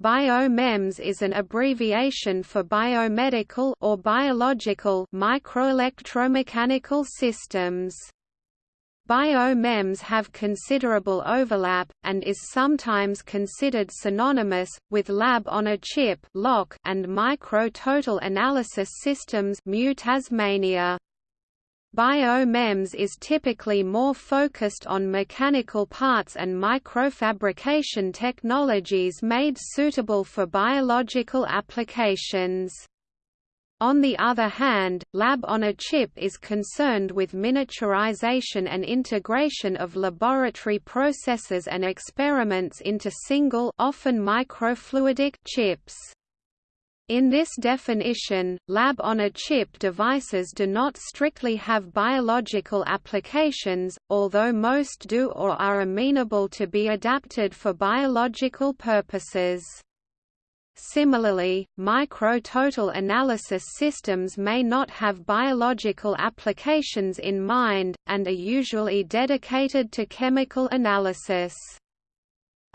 BioMEMS is an abbreviation for biomedical or biological microelectromechanical systems. BioMEMS have considerable overlap, and is sometimes considered synonymous, with lab-on-a-chip and micro-total analysis systems Tasmania. BioMEMS is typically more focused on mechanical parts and microfabrication technologies made suitable for biological applications. On the other hand, Lab-on-a-Chip is concerned with miniaturization and integration of laboratory processes and experiments into single often microfluidic chips. In this definition, lab-on-a-chip devices do not strictly have biological applications, although most do or are amenable to be adapted for biological purposes. Similarly, micro-total analysis systems may not have biological applications in mind, and are usually dedicated to chemical analysis.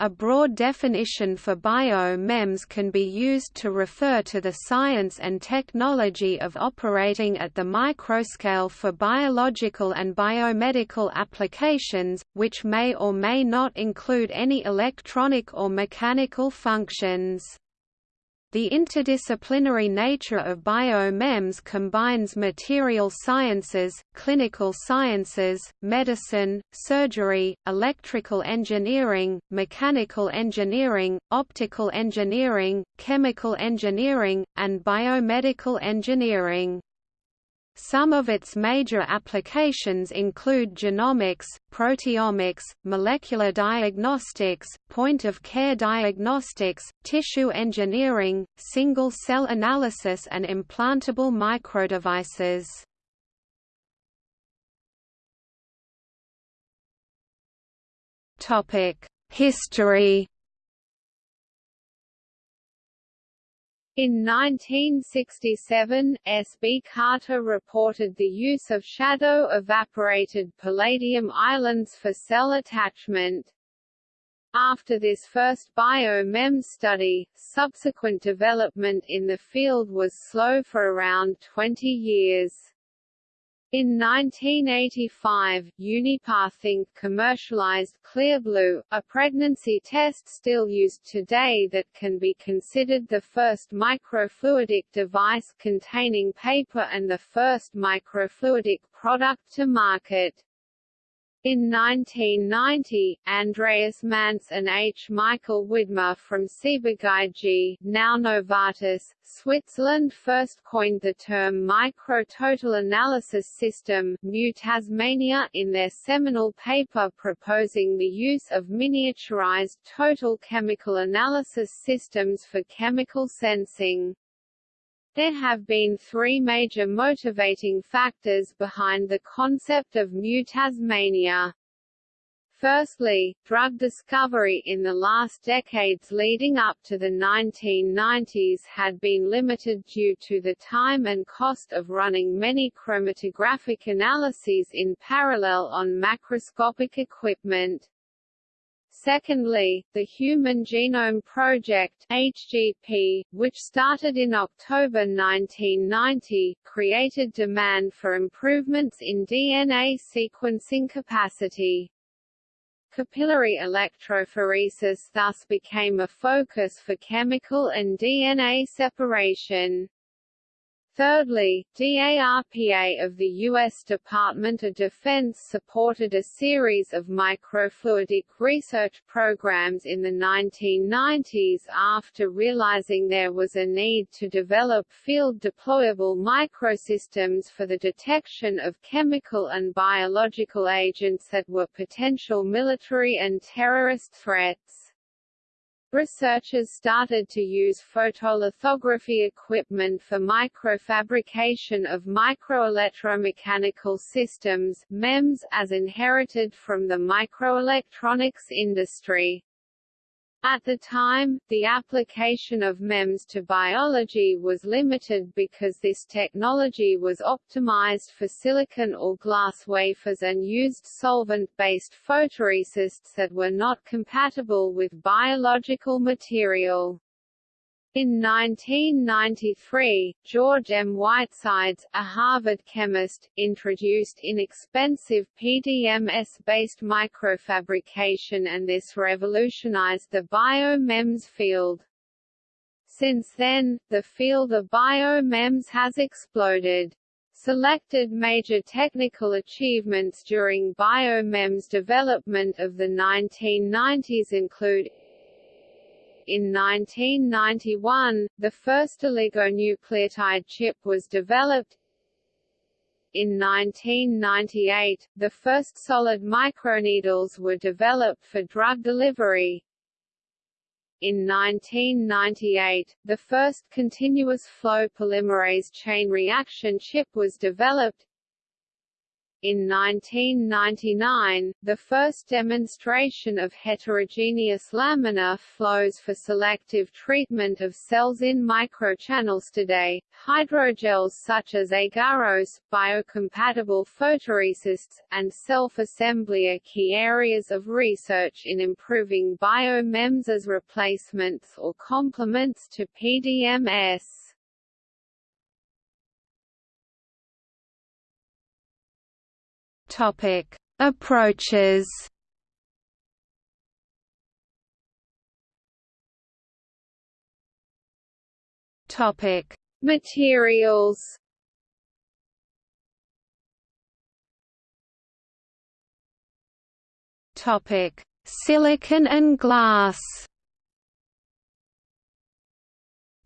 A broad definition for bio-MEMS can be used to refer to the science and technology of operating at the microscale for biological and biomedical applications, which may or may not include any electronic or mechanical functions. The interdisciplinary nature of BioMEMS combines material sciences, clinical sciences, medicine, surgery, electrical engineering, mechanical engineering, optical engineering, chemical engineering, and biomedical engineering. Some of its major applications include genomics, proteomics, molecular diagnostics, point-of-care diagnostics, tissue engineering, single-cell analysis and implantable microdevices. History In 1967, S. B. Carter reported the use of shadow-evaporated palladium islands for cell attachment. After this first bio-MEMS study, subsequent development in the field was slow for around 20 years. In 1985, Unipath Inc. commercialized Clearblue, a pregnancy test still used today that can be considered the first microfluidic device containing paper and the first microfluidic product to market. In 1990, Andreas Manz and H. Michael Widmer from Ciba-Geigy now Novartis, Switzerland first coined the term micro-total analysis system MU Tasmania in their seminal paper proposing the use of miniaturized total chemical analysis systems for chemical sensing. There have been three major motivating factors behind the concept of MU Tasmania. Firstly, drug discovery in the last decades leading up to the 1990s had been limited due to the time and cost of running many chromatographic analyses in parallel on macroscopic equipment. Secondly, the Human Genome Project HGP, which started in October 1990, created demand for improvements in DNA sequencing capacity. Capillary electrophoresis thus became a focus for chemical and DNA separation. Thirdly, DARPA of the U.S. Department of Defense supported a series of microfluidic research programs in the 1990s after realizing there was a need to develop field-deployable microsystems for the detection of chemical and biological agents that were potential military and terrorist threats. Researchers started to use photolithography equipment for microfabrication of microelectromechanical systems MEMS as inherited from the microelectronics industry. At the time, the application of MEMS to biology was limited because this technology was optimized for silicon or glass wafers and used solvent-based photoresists that were not compatible with biological material. In 1993, George M. Whitesides, a Harvard chemist, introduced inexpensive PDMS-based microfabrication and this revolutionized the bio-MEMS field. Since then, the field of bio-MEMS has exploded. Selected major technical achievements during bio-MEMS development of the 1990s include in 1991, the first oligonucleotide chip was developed. In 1998, the first solid microneedles were developed for drug delivery. In 1998, the first continuous flow polymerase chain reaction chip was developed. In 1999, the first demonstration of heterogeneous laminar flows for selective treatment of cells in microchannels today, hydrogels such as agarose, biocompatible photoresists, and self-assembly are key areas of research in improving biomems as replacements or complements to PDMS. Topic: Approaches. Topic: Materials. Topic: Silicon and glass.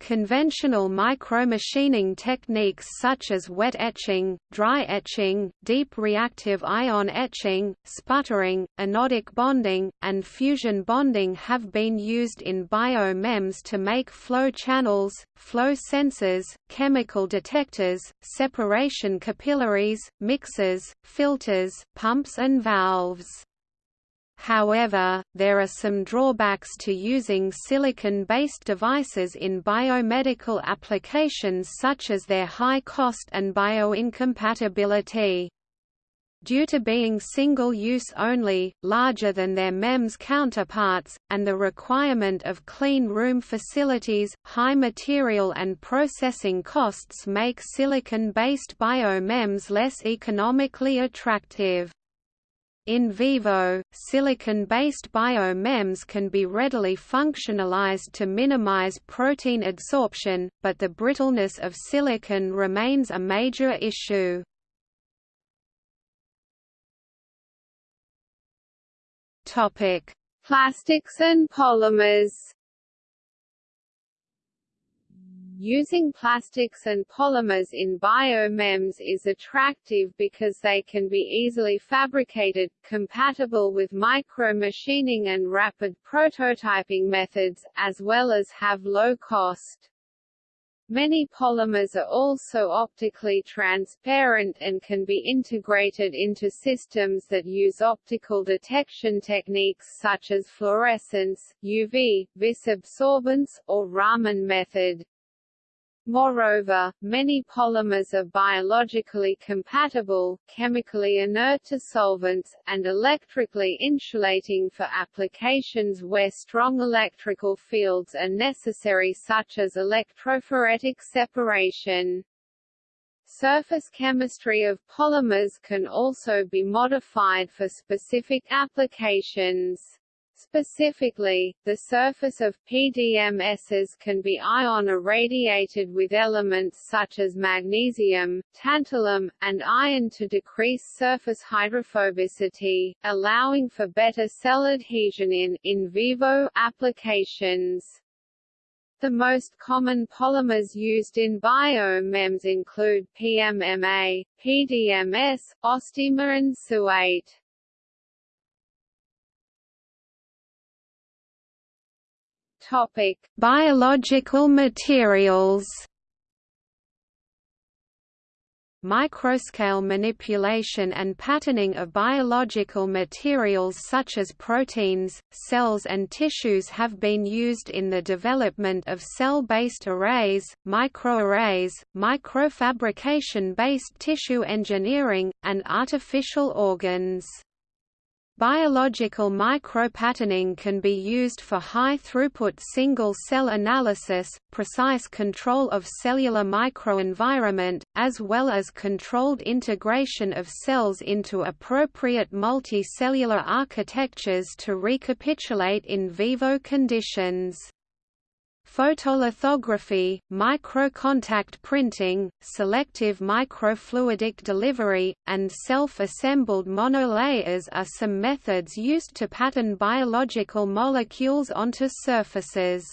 Conventional micromachining techniques such as wet etching, dry etching, deep reactive ion etching, sputtering, anodic bonding, and fusion bonding have been used in bio-MEMS to make flow channels, flow sensors, chemical detectors, separation capillaries, mixers, filters, pumps and valves. However, there are some drawbacks to using silicon-based devices in biomedical applications such as their high cost and bioincompatibility. Due to being single-use only, larger than their MEMS counterparts, and the requirement of clean room facilities, high material and processing costs make silicon-based bio-MEMS less economically attractive. In vivo, silicon-based bio-MEMS can be readily functionalized to minimize protein adsorption, but the brittleness of silicon remains a major issue. Plastics and polymers Using plastics and polymers in bio-MEMS is attractive because they can be easily fabricated, compatible with micro-machining and rapid prototyping methods, as well as have low cost. Many polymers are also optically transparent and can be integrated into systems that use optical detection techniques such as fluorescence, UV, vis absorbance, or Raman method. Moreover, many polymers are biologically compatible, chemically inert to solvents, and electrically insulating for applications where strong electrical fields are necessary such as electrophoretic separation. Surface chemistry of polymers can also be modified for specific applications. Specifically, the surface of PDMSs can be ion irradiated with elements such as magnesium, tantalum, and iron to decrease surface hydrophobicity, allowing for better cell adhesion in in vivo applications. The most common polymers used in bio-MEMS include PMMA, PDMS, Ostemer and SU8. Topic: Biological materials. Microscale manipulation and patterning of biological materials such as proteins, cells and tissues have been used in the development of cell-based arrays, microarrays, microfabrication-based tissue engineering, and artificial organs. Biological micropatterning can be used for high-throughput single-cell analysis, precise control of cellular microenvironment, as well as controlled integration of cells into appropriate multicellular architectures to recapitulate in vivo conditions photolithography, microcontact printing, selective microfluidic delivery, and self-assembled monolayers are some methods used to pattern biological molecules onto surfaces.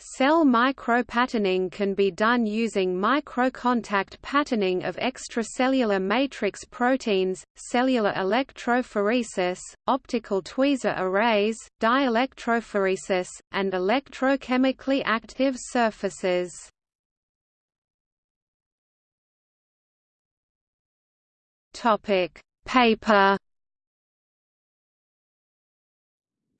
Cell micropatterning can be done using microcontact patterning of extracellular matrix proteins, cellular electrophoresis, optical tweezer arrays, dielectrophoresis, and electrochemically active surfaces. Paper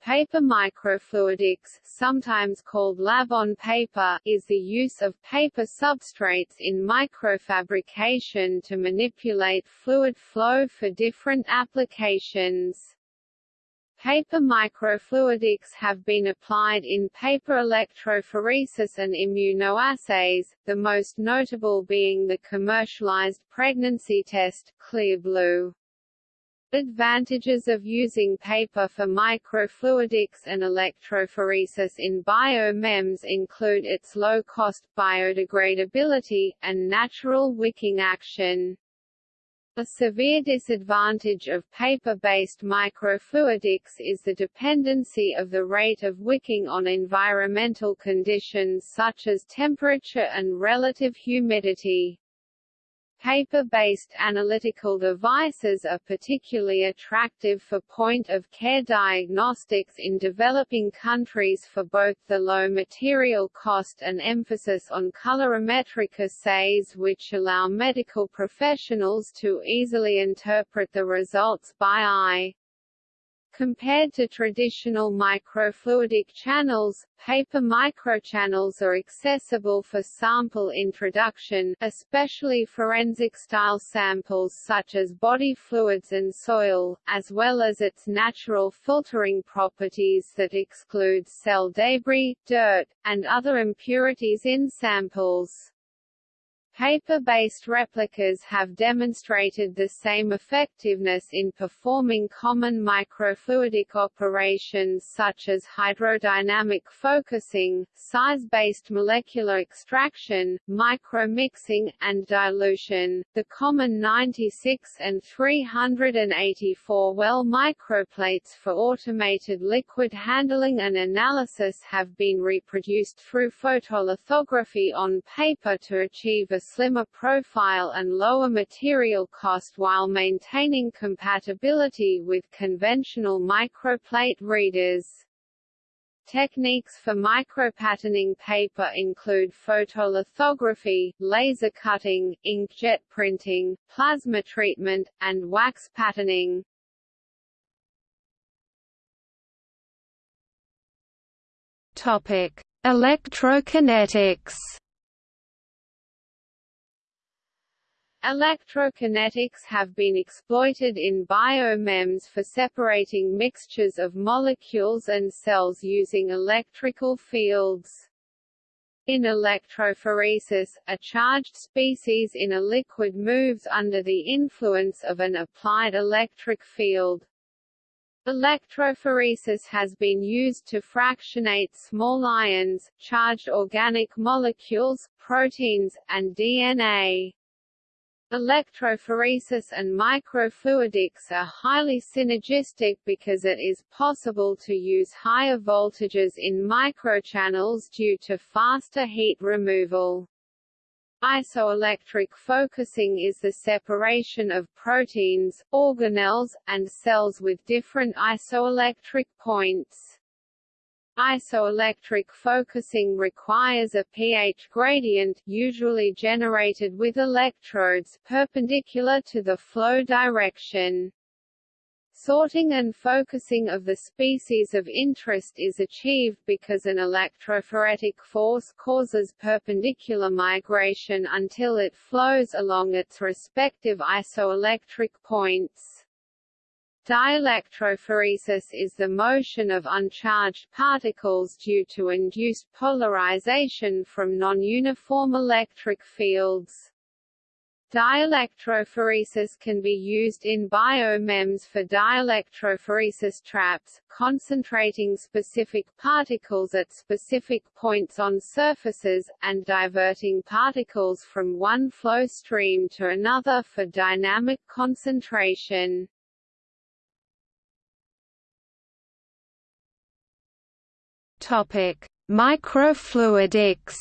Paper microfluidics, sometimes called lab-on paper, is the use of paper substrates in microfabrication to manipulate fluid flow for different applications. Paper microfluidics have been applied in paper electrophoresis and immunoassays, the most notable being the commercialized pregnancy test, Clearblue. Advantages of using paper for microfluidics and electrophoresis in biomems include its low-cost, biodegradability, and natural wicking action. A severe disadvantage of paper-based microfluidics is the dependency of the rate of wicking on environmental conditions such as temperature and relative humidity. Paper-based analytical devices are particularly attractive for point-of-care diagnostics in developing countries for both the low material cost and emphasis on colorimetric assays which allow medical professionals to easily interpret the results by eye. Compared to traditional microfluidic channels, paper microchannels are accessible for sample introduction especially forensic-style samples such as body fluids and soil, as well as its natural filtering properties that exclude cell debris, dirt, and other impurities in samples. Paper-based replicas have demonstrated the same effectiveness in performing common microfluidic operations such as hydrodynamic focusing, size-based molecular extraction, micromixing, and dilution. The common 96 and 384 well microplates for automated liquid handling and analysis have been reproduced through photolithography on paper to achieve a slimmer profile and lower material cost while maintaining compatibility with conventional microplate readers. Techniques for micropatterning paper include photolithography, laser cutting, inkjet printing, plasma treatment, and wax patterning. Topic: Electrokinetics Electrokinetics have been exploited in biomems for separating mixtures of molecules and cells using electrical fields. In electrophoresis, a charged species in a liquid moves under the influence of an applied electric field. Electrophoresis has been used to fractionate small ions, charged organic molecules, proteins, and DNA. Electrophoresis and microfluidics are highly synergistic because it is possible to use higher voltages in microchannels due to faster heat removal. Isoelectric focusing is the separation of proteins, organelles, and cells with different isoelectric points. Isoelectric focusing requires a pH gradient usually generated with electrodes perpendicular to the flow direction. Sorting and focusing of the species of interest is achieved because an electrophoretic force causes perpendicular migration until it flows along its respective isoelectric points. Dielectrophoresis is the motion of uncharged particles due to induced polarization from non-uniform electric fields. Dielectrophoresis can be used in biomems for dielectrophoresis traps, concentrating specific particles at specific points on surfaces, and diverting particles from one flow stream to another for dynamic concentration. Topic: Microfluidics.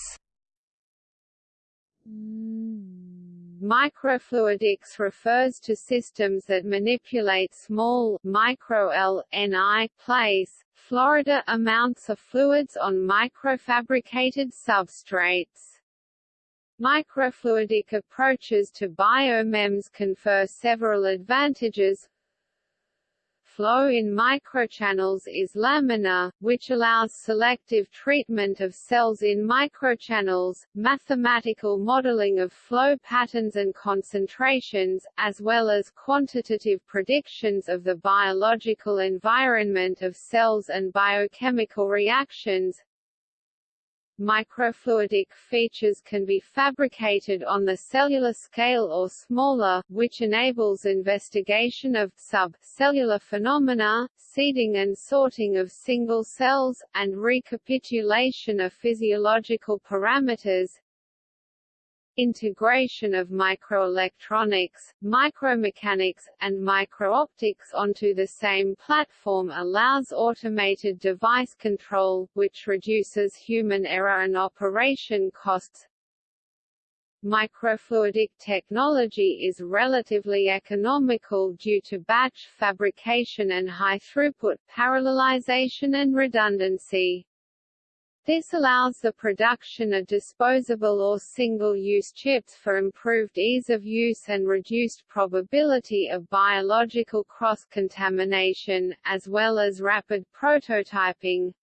Microfluidics refers to systems that manipulate small micro LNI place Florida amounts of fluids on microfabricated substrates. Microfluidic approaches to biomems confer several advantages, flow in microchannels is laminar, which allows selective treatment of cells in microchannels, mathematical modeling of flow patterns and concentrations, as well as quantitative predictions of the biological environment of cells and biochemical reactions, Microfluidic features can be fabricated on the cellular scale or smaller, which enables investigation of sub-cellular phenomena, seeding and sorting of single cells, and recapitulation of physiological parameters, integration of microelectronics, micromechanics, and microoptics onto the same platform allows automated device control, which reduces human error and operation costs. Microfluidic technology is relatively economical due to batch fabrication and high throughput parallelization and redundancy. This allows the production of disposable or single-use chips for improved ease of use and reduced probability of biological cross-contamination, as well as rapid prototyping.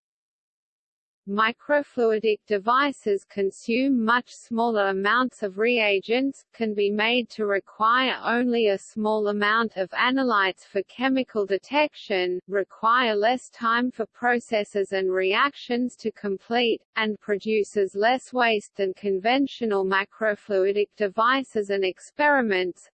Microfluidic devices consume much smaller amounts of reagents, can be made to require only a small amount of analytes for chemical detection, require less time for processes and reactions to complete, and produces less waste than conventional microfluidic devices and experiments,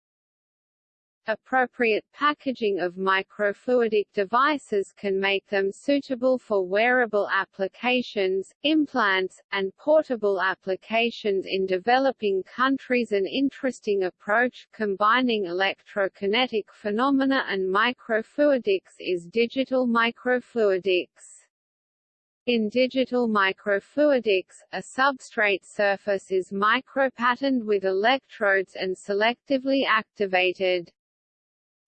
Appropriate packaging of microfluidic devices can make them suitable for wearable applications, implants, and portable applications in developing countries An interesting approach combining electrokinetic phenomena and microfluidics is digital microfluidics. In digital microfluidics, a substrate surface is micropatterned with electrodes and selectively activated.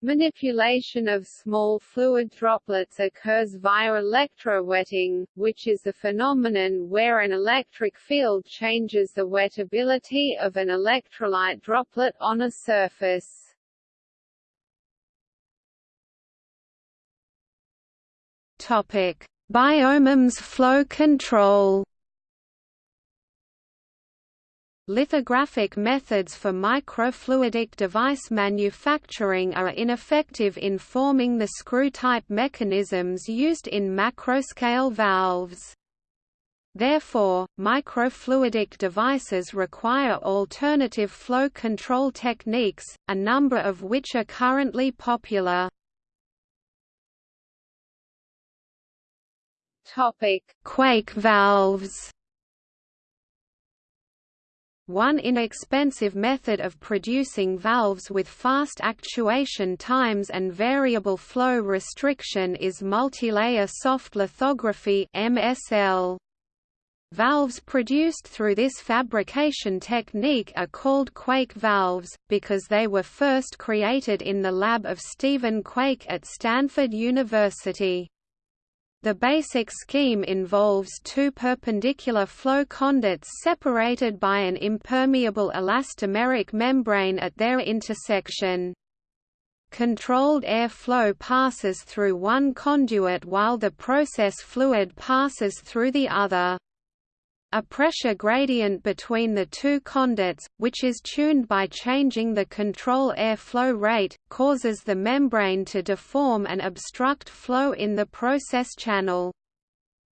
Manipulation of small fluid droplets occurs via electrowetting, which is a phenomenon where an electric field changes the wettability of an electrolyte droplet on a surface. Topic: Biomems flow control Lithographic methods for microfluidic device manufacturing are ineffective in forming the screw-type mechanisms used in macroscale valves. Therefore, microfluidic devices require alternative flow control techniques, a number of which are currently popular. Topic: Quake valves one inexpensive method of producing valves with fast actuation times and variable flow restriction is multilayer soft lithography MSL. Valves produced through this fabrication technique are called Quake valves, because they were first created in the lab of Stephen Quake at Stanford University. The basic scheme involves two perpendicular flow conduits separated by an impermeable elastomeric membrane at their intersection. Controlled air flow passes through one conduit while the process fluid passes through the other. A pressure gradient between the two conduits, which is tuned by changing the control air flow rate, causes the membrane to deform and obstruct flow in the process channel.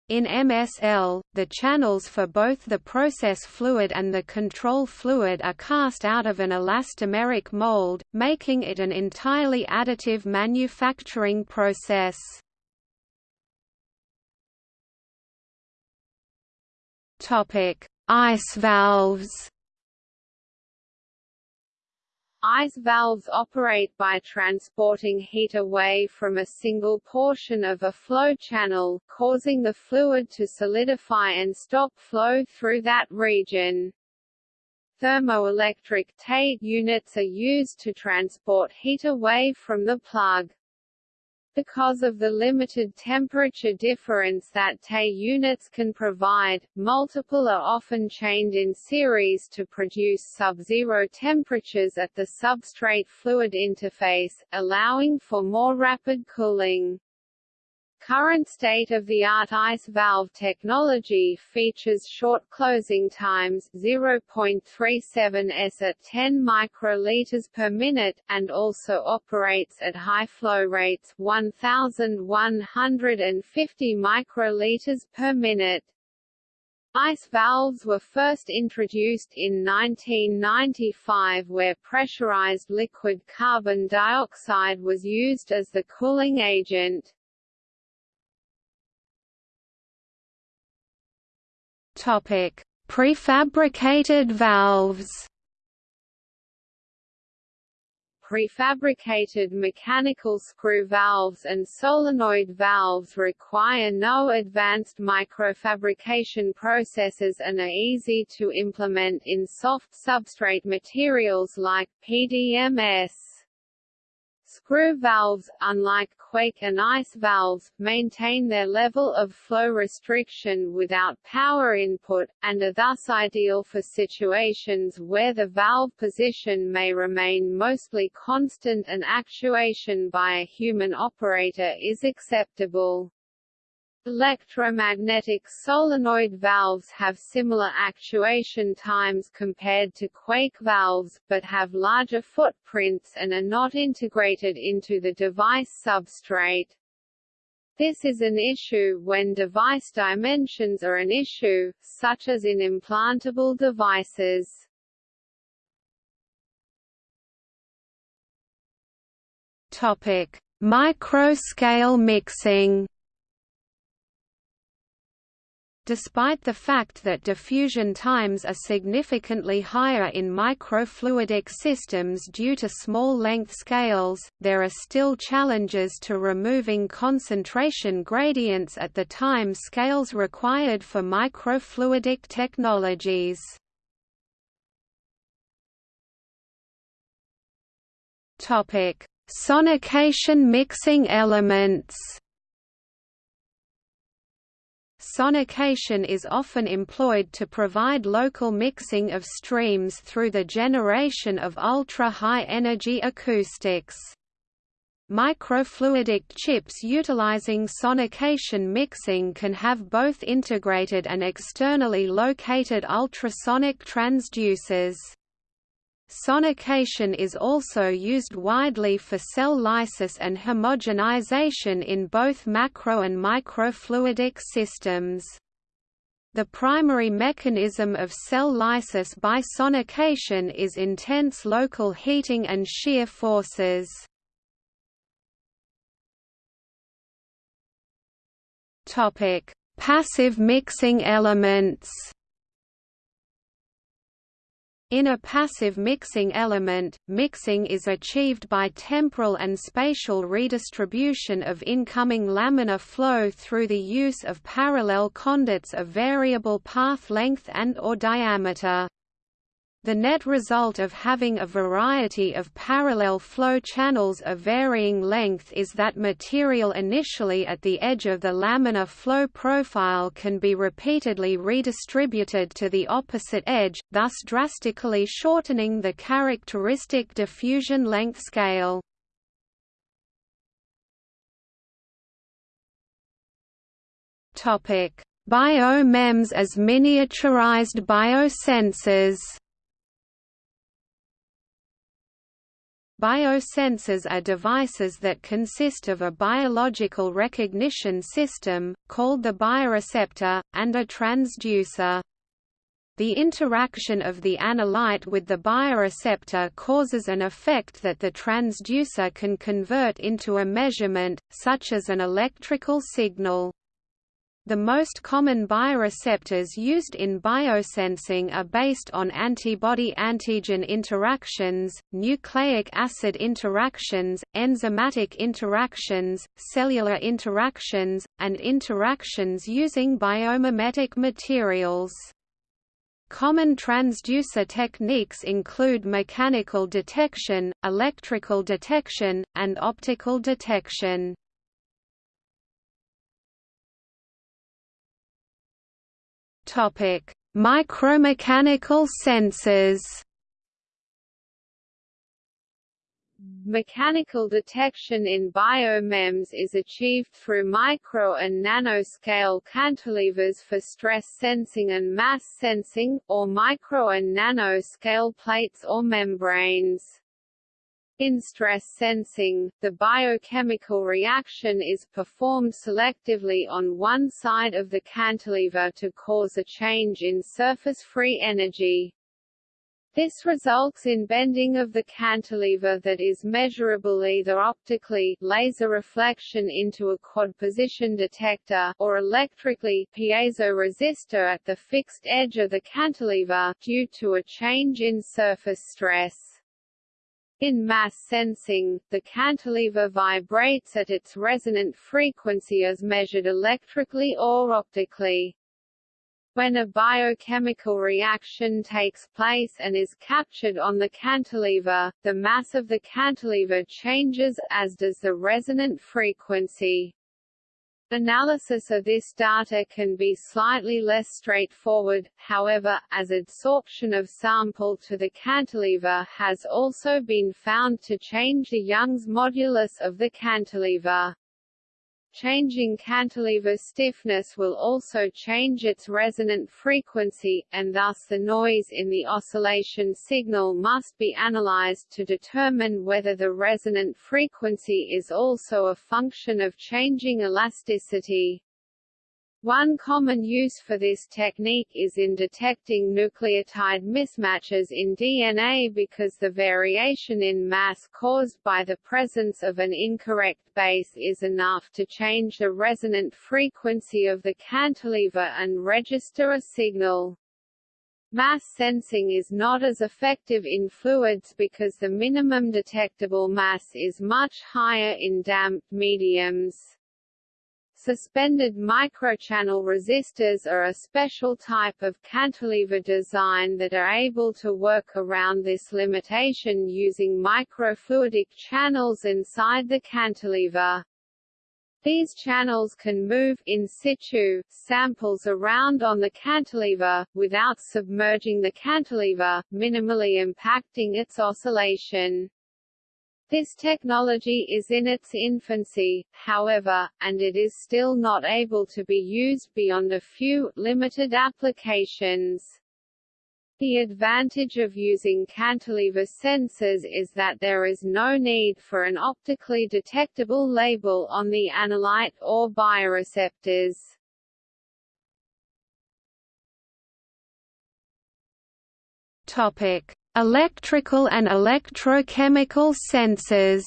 In MSL, the channels for both the process fluid and the control fluid are cast out of an elastomeric mold, making it an entirely additive manufacturing process. Topic: Ice valves. Ice valves operate by transporting heat away from a single portion of a flow channel, causing the fluid to solidify and stop flow through that region. Thermoelectric TEI units are used to transport heat away from the plug. Because of the limited temperature difference that TEI units can provide, multiple are often chained in series to produce sub-zero temperatures at the substrate fluid interface, allowing for more rapid cooling. Current state-of-the-art ice valve technology features short closing times 0.37 s at 10 microliters per minute, and also operates at high flow rates 1,150 microliters per minute. Ice valves were first introduced in 1995 where pressurized liquid carbon dioxide was used as the cooling agent. Topic: Prefabricated valves. Prefabricated mechanical screw valves and solenoid valves require no advanced microfabrication processes and are easy to implement in soft substrate materials like PDMS. Screw valves, unlike quake and ice valves, maintain their level of flow restriction without power input, and are thus ideal for situations where the valve position may remain mostly constant and actuation by a human operator is acceptable. Electromagnetic solenoid valves have similar actuation times compared to quake valves, but have larger footprints and are not integrated into the device substrate. This is an issue when device dimensions are an issue, such as in implantable devices. Topic: Micro-scale mixing. Despite the fact that diffusion times are significantly higher in microfluidic systems due to small length scales, there are still challenges to removing concentration gradients at the time scales required for microfluidic technologies. Sonication mixing elements Sonication is often employed to provide local mixing of streams through the generation of ultra-high energy acoustics. Microfluidic chips utilizing sonication mixing can have both integrated and externally located ultrasonic transducers. Sonication is also used widely for cell lysis and homogenization in both macro and microfluidic systems. The primary mechanism of cell lysis by sonication is intense local heating and shear forces. Passive mixing elements in a passive mixing element, mixing is achieved by temporal and spatial redistribution of incoming laminar flow through the use of parallel conduits of variable path length and or diameter. The net result of having a variety of parallel flow channels of varying length is that material initially at the edge of the laminar flow profile can be repeatedly redistributed to the opposite edge, thus drastically shortening the characteristic diffusion length scale. Biomems as miniaturized biosensors Biosensors are devices that consist of a biological recognition system, called the bioreceptor, and a transducer. The interaction of the analyte with the bioreceptor causes an effect that the transducer can convert into a measurement, such as an electrical signal. The most common bioreceptors used in biosensing are based on antibody-antigen interactions, nucleic acid interactions, enzymatic interactions, cellular interactions, and interactions using biomimetic materials. Common transducer techniques include mechanical detection, electrical detection, and optical detection. Topic: Micromechanical sensors. Mechanical detection in biomems is achieved through micro and nanoscale cantilevers for stress sensing and mass sensing, or micro and nanoscale plates or membranes. In stress sensing, the biochemical reaction is performed selectively on one side of the cantilever to cause a change in surface free energy. This results in bending of the cantilever that is measurable either optically laser reflection into a quad position detector or electrically piezoresistor at the fixed edge of the cantilever due to a change in surface stress. In mass sensing, the cantilever vibrates at its resonant frequency as measured electrically or optically. When a biochemical reaction takes place and is captured on the cantilever, the mass of the cantilever changes, as does the resonant frequency. Analysis of this data can be slightly less straightforward, however, as adsorption of sample to the cantilever has also been found to change the Young's modulus of the cantilever. Changing cantilever stiffness will also change its resonant frequency, and thus the noise in the oscillation signal must be analyzed to determine whether the resonant frequency is also a function of changing elasticity. One common use for this technique is in detecting nucleotide mismatches in DNA because the variation in mass caused by the presence of an incorrect base is enough to change the resonant frequency of the cantilever and register a signal. Mass sensing is not as effective in fluids because the minimum detectable mass is much higher in damped mediums. Suspended microchannel resistors are a special type of cantilever design that are able to work around this limitation using microfluidic channels inside the cantilever. These channels can move in situ samples around on the cantilever, without submerging the cantilever, minimally impacting its oscillation. This technology is in its infancy, however, and it is still not able to be used beyond a few, limited applications. The advantage of using cantilever sensors is that there is no need for an optically detectable label on the analyte or bioreceptors. Topic: Electrical and electrochemical sensors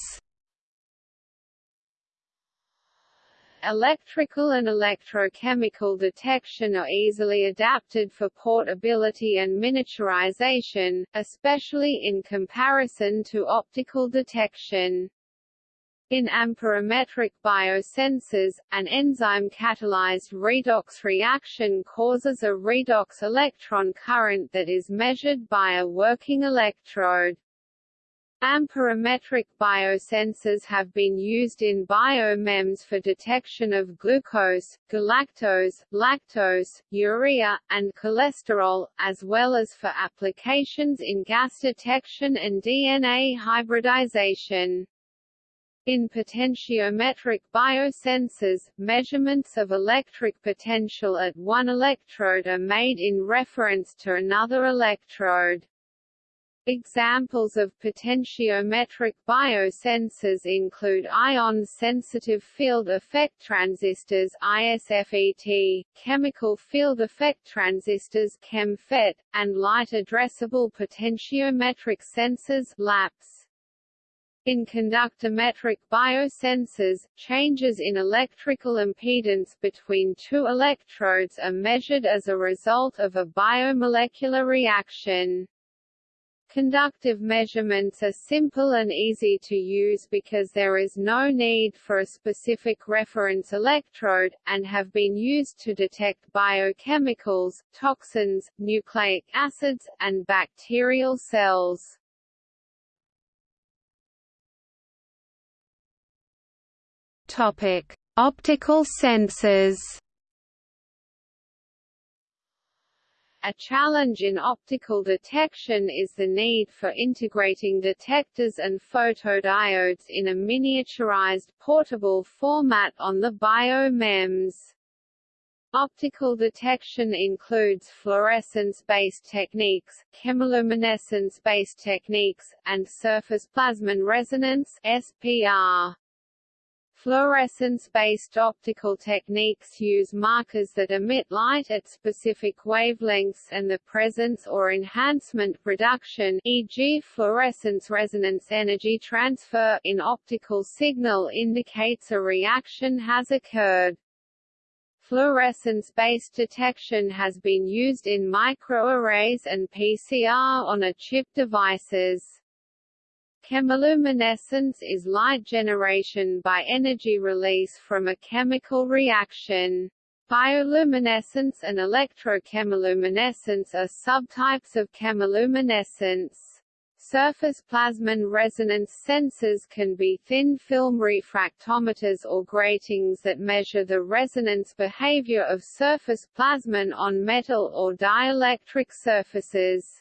Electrical and electrochemical detection are easily adapted for portability and miniaturization, especially in comparison to optical detection. In amperometric biosensors, an enzyme-catalyzed redox reaction causes a redox electron current that is measured by a working electrode. Amperometric biosensors have been used in biomems for detection of glucose, galactose, lactose, urea, and cholesterol, as well as for applications in gas detection and DNA hybridization. In potentiometric biosensors, measurements of electric potential at one electrode are made in reference to another electrode. Examples of potentiometric biosensors include ion-sensitive field effect transistors ISFET, chemical field effect transistors ChemFET, and light-addressable potentiometric sensors LAPS. In conductometric biosensors, changes in electrical impedance between two electrodes are measured as a result of a biomolecular reaction. Conductive measurements are simple and easy to use because there is no need for a specific reference electrode, and have been used to detect biochemicals, toxins, nucleic acids, and bacterial cells. Topic: Optical sensors. A challenge in optical detection is the need for integrating detectors and photodiodes in a miniaturized portable format on the bio-MEMS. Optical detection includes fluorescence-based techniques, chemiluminescence-based techniques, and surface plasmon resonance (SPR). Fluorescence-based optical techniques use markers that emit light at specific wavelengths and the presence or enhancement reduction e.g. fluorescence resonance energy transfer in optical signal indicates a reaction has occurred. Fluorescence-based detection has been used in microarrays and PCR on a chip devices. Chemiluminescence is light generation by energy release from a chemical reaction. Bioluminescence and electrochemiluminescence are subtypes of chemiluminescence. Surface plasmon resonance sensors can be thin film refractometers or gratings that measure the resonance behavior of surface plasmon on metal or dielectric surfaces.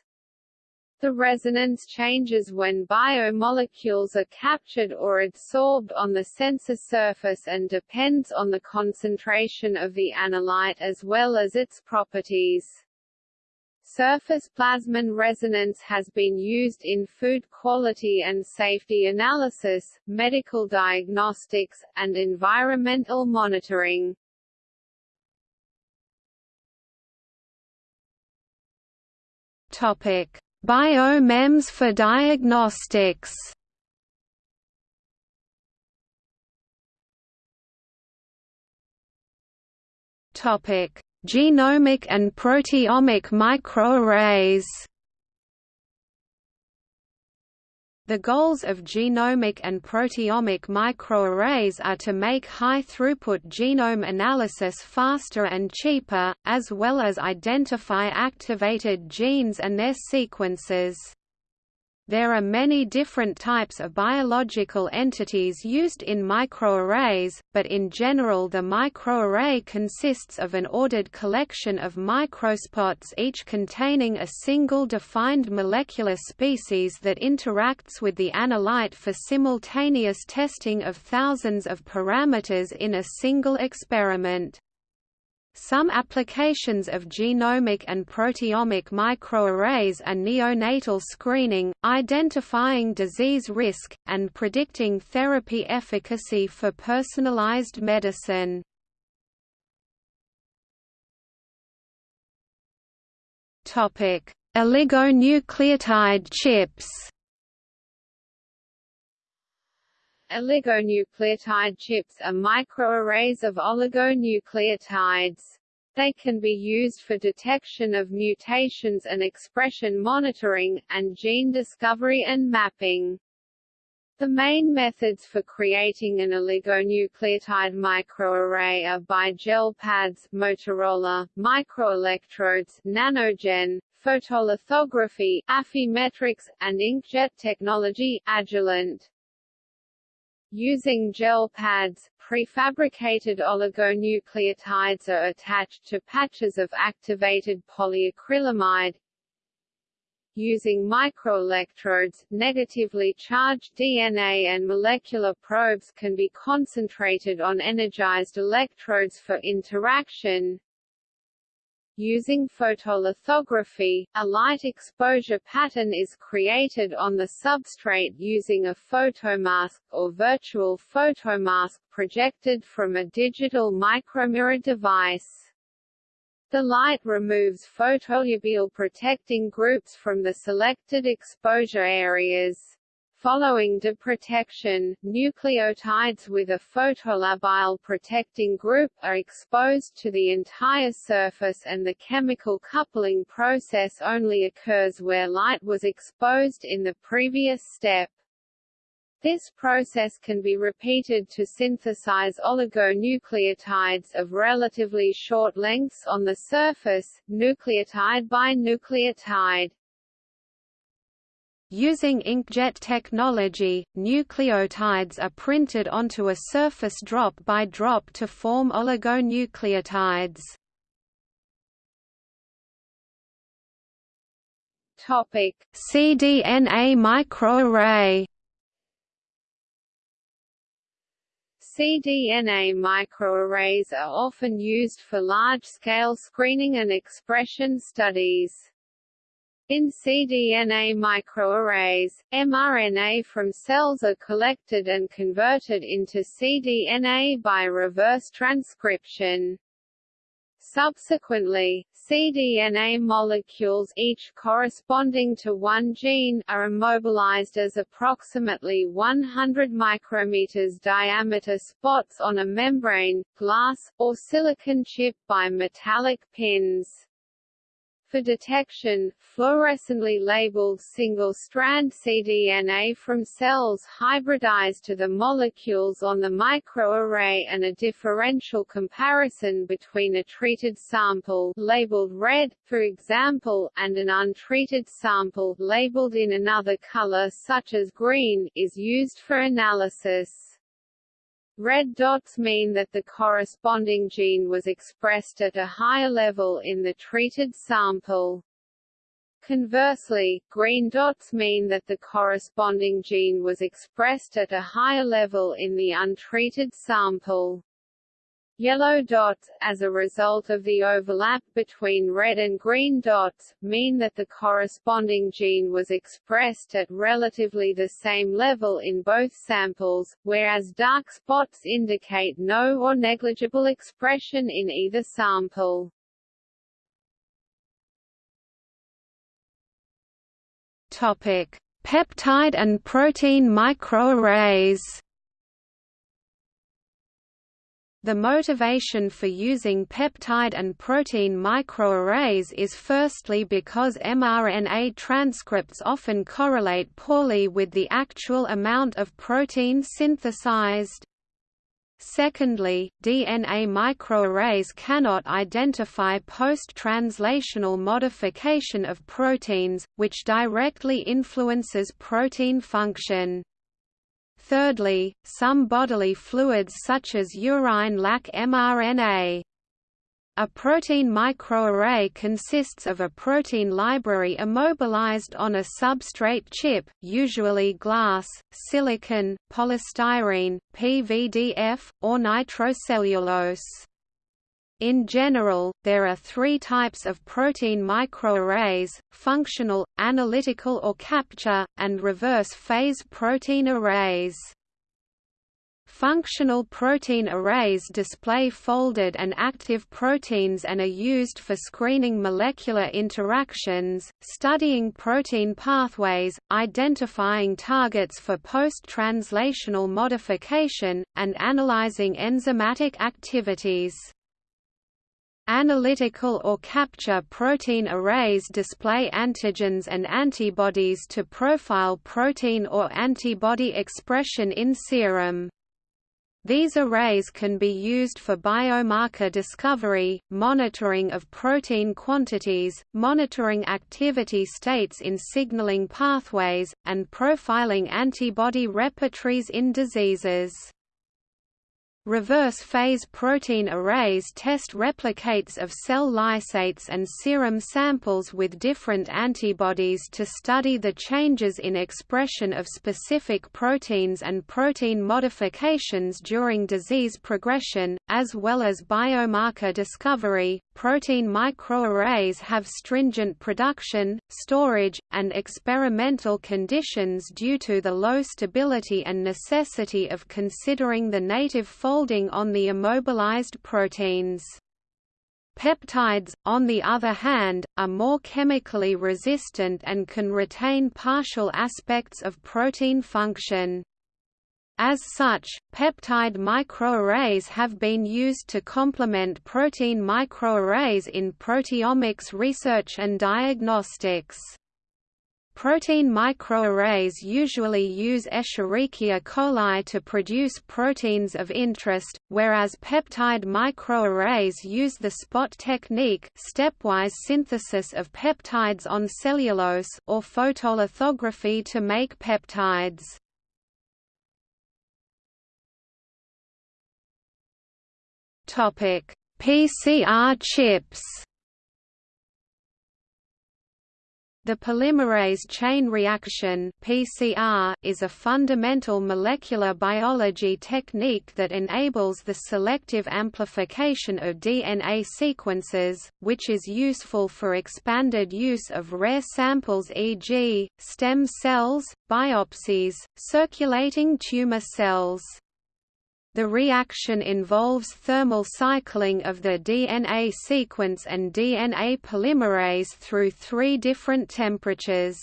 The resonance changes when biomolecules are captured or adsorbed on the sensor surface and depends on the concentration of the analyte as well as its properties. Surface plasmon resonance has been used in food quality and safety analysis, medical diagnostics, and environmental monitoring. Topic: Bio-MEMS for diagnostics Genomic and proteomic microarrays. The goals of genomic and proteomic microarrays are to make high-throughput genome analysis faster and cheaper, as well as identify activated genes and their sequences. There are many different types of biological entities used in microarrays, but in general the microarray consists of an ordered collection of microspots each containing a single defined molecular species that interacts with the analyte for simultaneous testing of thousands of parameters in a single experiment. Some applications of genomic and proteomic microarrays are neonatal screening, identifying disease risk, and predicting therapy efficacy for personalized medicine. Oligonucleotide chips Oligonucleotide chips are microarrays of oligonucleotides. They can be used for detection of mutations and expression monitoring, and gene discovery and mapping. The main methods for creating an oligonucleotide microarray are by gel pads Motorola, microelectrodes Nanogen, photolithography Affymetrix, and inkjet technology Agilent. Using gel pads, prefabricated oligonucleotides are attached to patches of activated polyacrylamide. using microelectrodes. Negatively charged DNA and molecular probes can be concentrated on energized electrodes for interaction. Using photolithography, a light exposure pattern is created on the substrate using a photomask or virtual photomask projected from a digital micromirror device. The light removes photolabile protecting groups from the selected exposure areas. Following deprotection, nucleotides with a photolabile protecting group are exposed to the entire surface and the chemical coupling process only occurs where light was exposed in the previous step. This process can be repeated to synthesize oligonucleotides of relatively short lengths on the surface, nucleotide by nucleotide. Using inkjet technology, nucleotides are printed onto a surface drop by drop to form oligonucleotides. Topic: cDNA microarray. cDNA microarrays are often used for large-scale screening and expression studies. In cDNA microarrays, mRNA from cells are collected and converted into cDNA by reverse transcription. Subsequently, cDNA molecules each corresponding to one gene are immobilized as approximately 100 micrometers diameter spots on a membrane, glass, or silicon chip by metallic pins. For detection, fluorescently labeled single-strand cDNA from cells hybridized to the molecules on the microarray and a differential comparison between a treated sample labeled red, for example, and an untreated sample labeled in another color such as green, is used for analysis. Red dots mean that the corresponding gene was expressed at a higher level in the treated sample. Conversely, green dots mean that the corresponding gene was expressed at a higher level in the untreated sample. Yellow dots, as a result of the overlap between red and green dots, mean that the corresponding gene was expressed at relatively the same level in both samples, whereas dark spots indicate no or negligible expression in either sample. Topic: Peptide and protein microarrays. The motivation for using peptide and protein microarrays is firstly because mRNA transcripts often correlate poorly with the actual amount of protein synthesized. Secondly, DNA microarrays cannot identify post-translational modification of proteins, which directly influences protein function. Thirdly, some bodily fluids such as urine lack mRNA. A protein microarray consists of a protein library immobilized on a substrate chip, usually glass, silicon, polystyrene, PVDF, or nitrocellulose. In general, there are three types of protein microarrays, functional, analytical or capture, and reverse phase protein arrays. Functional protein arrays display folded and active proteins and are used for screening molecular interactions, studying protein pathways, identifying targets for post-translational modification, and analyzing enzymatic activities. Analytical or capture protein arrays display antigens and antibodies to profile protein or antibody expression in serum. These arrays can be used for biomarker discovery, monitoring of protein quantities, monitoring activity states in signaling pathways, and profiling antibody repertoires in diseases. Reverse phase protein arrays test replicates of cell lysates and serum samples with different antibodies to study the changes in expression of specific proteins and protein modifications during disease progression, as well as biomarker discovery. Protein microarrays have stringent production, storage, and experimental conditions due to the low stability and necessity of considering the native folding on the immobilized proteins. Peptides, on the other hand, are more chemically resistant and can retain partial aspects of protein function. As such, peptide microarrays have been used to complement protein microarrays in proteomics research and diagnostics. Protein microarrays usually use Escherichia coli to produce proteins of interest, whereas peptide microarrays use the SPOT technique stepwise synthesis of peptides on cellulose or photolithography to make peptides. PCR chips The polymerase chain reaction (PCR) is a fundamental molecular biology technique that enables the selective amplification of DNA sequences, which is useful for expanded use of rare samples e.g., stem cells, biopsies, circulating tumor cells. The reaction involves thermal cycling of the DNA sequence and DNA polymerase through three different temperatures.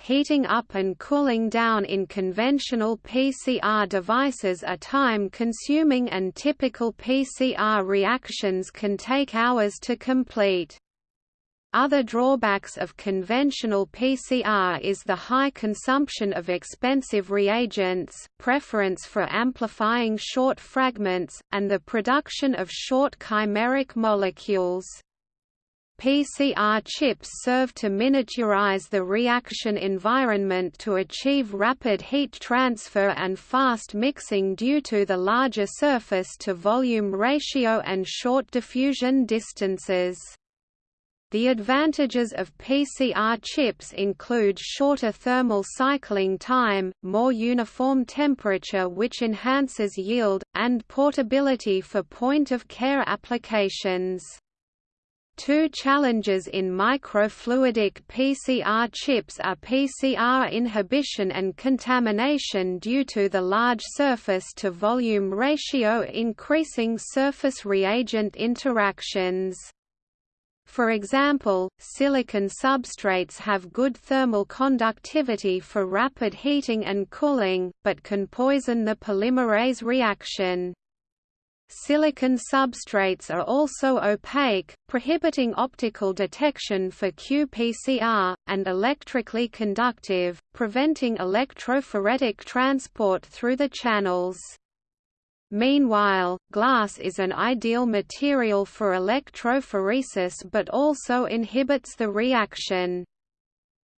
Heating up and cooling down in conventional PCR devices are time-consuming and typical PCR reactions can take hours to complete. Other drawbacks of conventional PCR is the high consumption of expensive reagents, preference for amplifying short fragments, and the production of short chimeric molecules. PCR chips serve to miniaturize the reaction environment to achieve rapid heat transfer and fast mixing due to the larger surface-to-volume ratio and short diffusion distances. The advantages of PCR chips include shorter thermal cycling time, more uniform temperature which enhances yield, and portability for point-of-care applications. Two challenges in microfluidic PCR chips are PCR inhibition and contamination due to the large surface-to-volume ratio increasing surface reagent interactions. For example, silicon substrates have good thermal conductivity for rapid heating and cooling, but can poison the polymerase reaction. Silicon substrates are also opaque, prohibiting optical detection for qPCR, and electrically conductive, preventing electrophoretic transport through the channels. Meanwhile, glass is an ideal material for electrophoresis but also inhibits the reaction.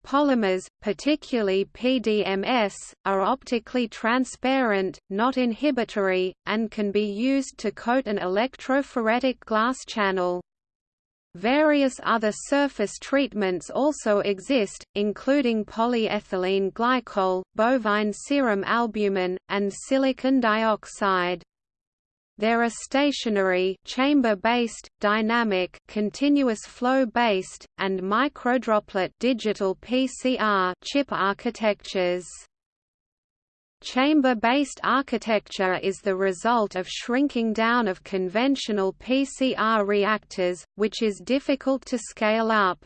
Polymers, particularly PDMS, are optically transparent, not inhibitory, and can be used to coat an electrophoretic glass channel. Various other surface treatments also exist, including polyethylene glycol, bovine serum albumin, and silicon dioxide. There are stationary chamber-based, dynamic continuous flow-based, and microdroplet digital PCR chip architectures. Chamber-based architecture is the result of shrinking down of conventional PCR reactors, which is difficult to scale up.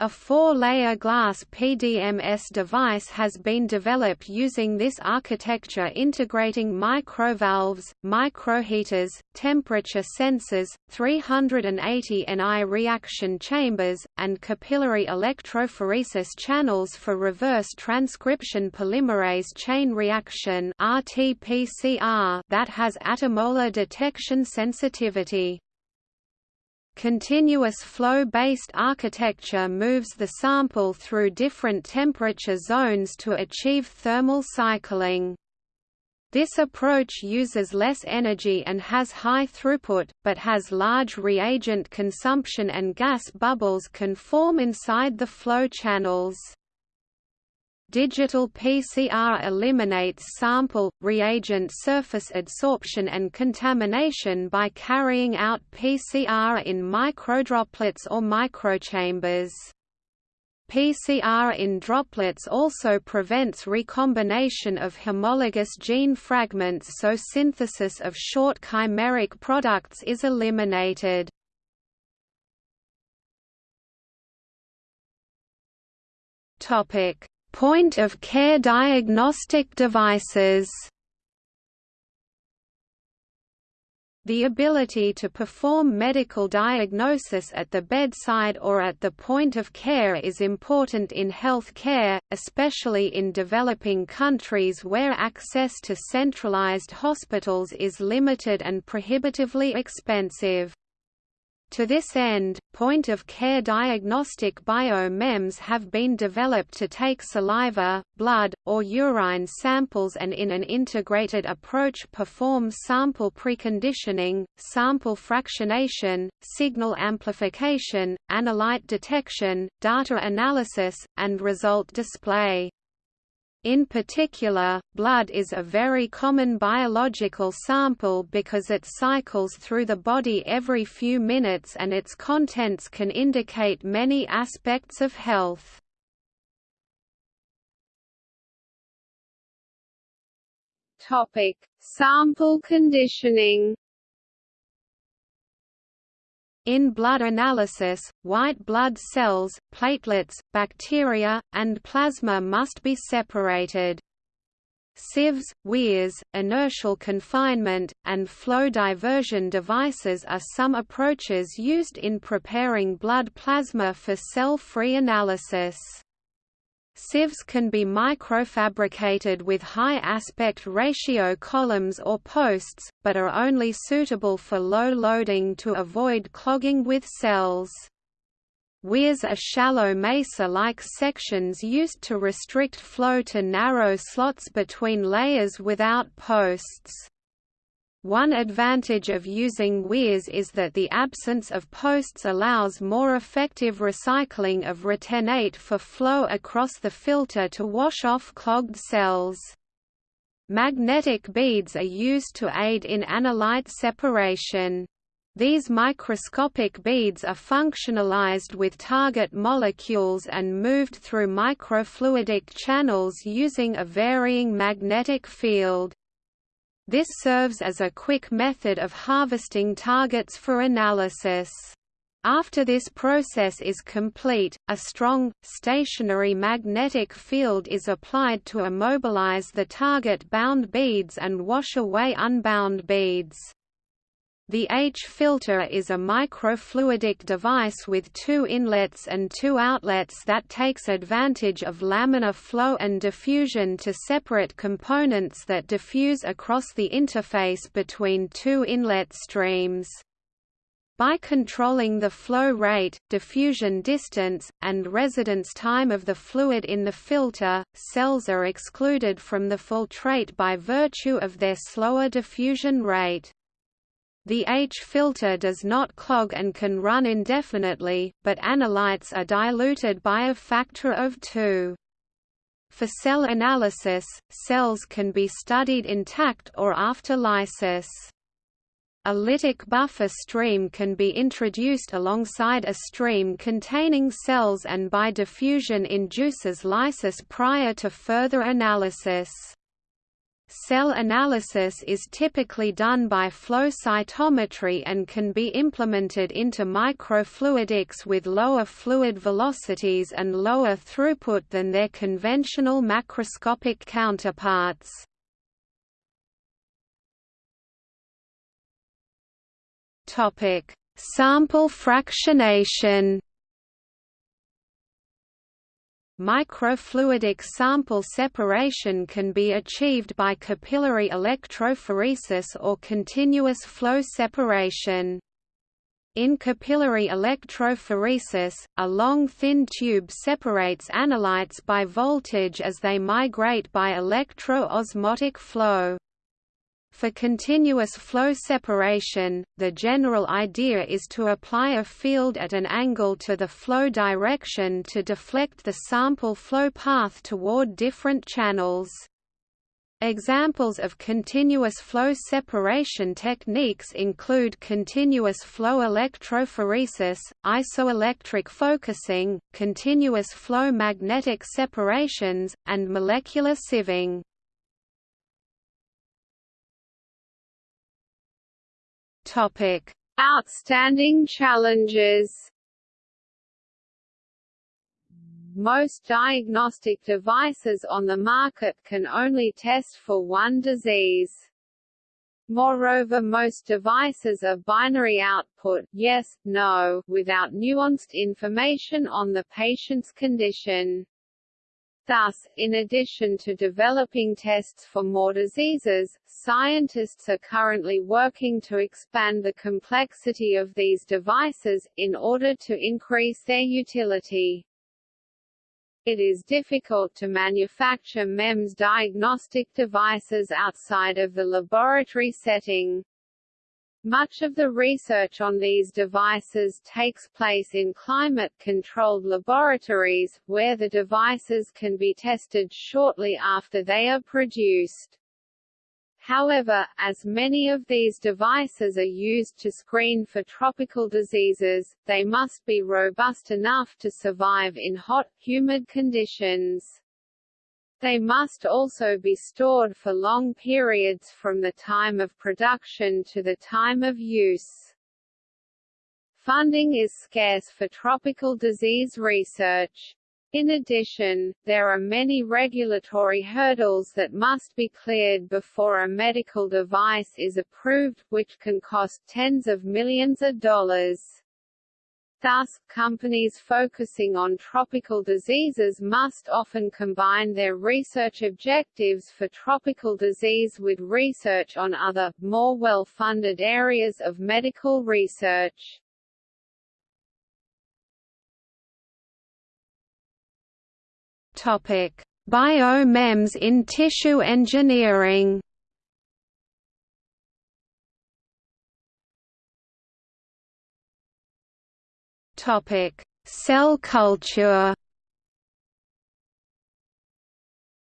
A four-layer glass PDMS device has been developed using this architecture integrating microvalves, microheaters, temperature sensors, 380 Ni reaction chambers, and capillary electrophoresis channels for reverse transcription polymerase chain reaction that has attomolar detection sensitivity. Continuous flow-based architecture moves the sample through different temperature zones to achieve thermal cycling. This approach uses less energy and has high throughput, but has large reagent consumption and gas bubbles can form inside the flow channels. Digital PCR eliminates sample, reagent surface adsorption and contamination by carrying out PCR in microdroplets or microchambers. PCR in droplets also prevents recombination of homologous gene fragments so synthesis of short chimeric products is eliminated. Point-of-care diagnostic devices The ability to perform medical diagnosis at the bedside or at the point of care is important in health care, especially in developing countries where access to centralized hospitals is limited and prohibitively expensive. To this end, point-of-care diagnostic biomems have been developed to take saliva, blood, or urine samples and in an integrated approach perform sample preconditioning, sample fractionation, signal amplification, analyte detection, data analysis, and result display. In particular, blood is a very common biological sample because it cycles through the body every few minutes and its contents can indicate many aspects of health. Topic: Sample conditioning in blood analysis, white blood cells, platelets, bacteria, and plasma must be separated. Sieves, weirs, inertial confinement, and flow diversion devices are some approaches used in preparing blood plasma for cell-free analysis. Sieves can be microfabricated with high aspect ratio columns or posts, but are only suitable for low loading to avoid clogging with cells. Weirs are shallow mesa-like sections used to restrict flow to narrow slots between layers without posts. One advantage of using weirs is that the absence of posts allows more effective recycling of retentate for flow across the filter to wash off clogged cells. Magnetic beads are used to aid in analyte separation. These microscopic beads are functionalized with target molecules and moved through microfluidic channels using a varying magnetic field. This serves as a quick method of harvesting targets for analysis. After this process is complete, a strong, stationary magnetic field is applied to immobilize the target-bound beads and wash away unbound beads. The H-filter is a microfluidic device with two inlets and two outlets that takes advantage of laminar flow and diffusion to separate components that diffuse across the interface between two inlet streams. By controlling the flow rate, diffusion distance, and residence time of the fluid in the filter, cells are excluded from the filtrate by virtue of their slower diffusion rate. The H-filter does not clog and can run indefinitely, but analytes are diluted by a factor of 2. For cell analysis, cells can be studied intact or after lysis. A lytic buffer stream can be introduced alongside a stream containing cells and by diffusion induces lysis prior to further analysis. Cell analysis is typically done by flow cytometry and can be implemented into microfluidics with lower fluid velocities and lower throughput than their conventional macroscopic counterparts. Sample fractionation Microfluidic sample separation can be achieved by capillary electrophoresis or continuous flow separation. In capillary electrophoresis, a long thin tube separates analytes by voltage as they migrate by electro-osmotic flow. For continuous flow separation, the general idea is to apply a field at an angle to the flow direction to deflect the sample flow path toward different channels. Examples of continuous flow separation techniques include continuous flow electrophoresis, isoelectric focusing, continuous flow magnetic separations, and molecular sieving. Topic: Outstanding challenges. Most diagnostic devices on the market can only test for one disease. Moreover most devices are binary output yes, no, without nuanced information on the patient's condition. Thus, in addition to developing tests for more diseases, scientists are currently working to expand the complexity of these devices, in order to increase their utility. It is difficult to manufacture MEMS diagnostic devices outside of the laboratory setting. Much of the research on these devices takes place in climate-controlled laboratories, where the devices can be tested shortly after they are produced. However, as many of these devices are used to screen for tropical diseases, they must be robust enough to survive in hot, humid conditions. They must also be stored for long periods from the time of production to the time of use. Funding is scarce for tropical disease research. In addition, there are many regulatory hurdles that must be cleared before a medical device is approved, which can cost tens of millions of dollars. Thus, companies focusing on tropical diseases must often combine their research objectives for tropical disease with research on other, more well-funded areas of medical research. Topic: Biomems in tissue engineering. Topic: Cell culture.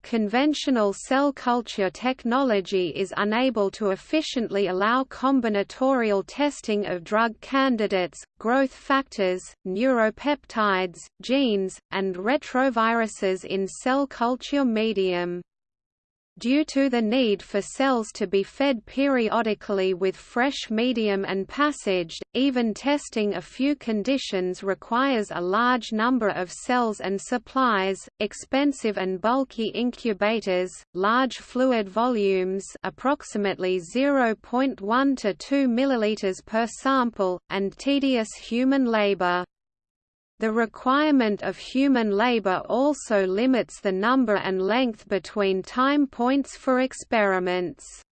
Conventional cell culture technology is unable to efficiently allow combinatorial testing of drug candidates, growth factors, neuropeptides, genes, and retroviruses in cell culture medium. Due to the need for cells to be fed periodically with fresh medium and passaged, even testing a few conditions requires a large number of cells and supplies, expensive and bulky incubators, large fluid volumes approximately 0.1 to 2 ml per sample, and tedious human labor. The requirement of human labor also limits the number and length between time points for experiments.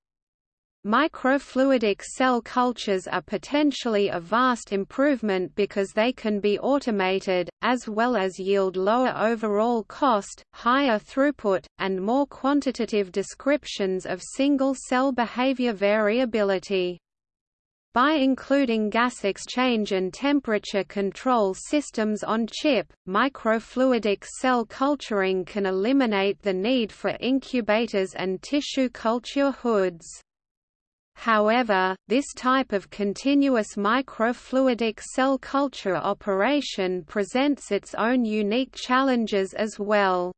Microfluidic cell cultures are potentially a vast improvement because they can be automated, as well as yield lower overall cost, higher throughput, and more quantitative descriptions of single-cell behavior variability. By including gas exchange and temperature control systems on chip, microfluidic cell culturing can eliminate the need for incubators and tissue culture hoods. However, this type of continuous microfluidic cell culture operation presents its own unique challenges as well.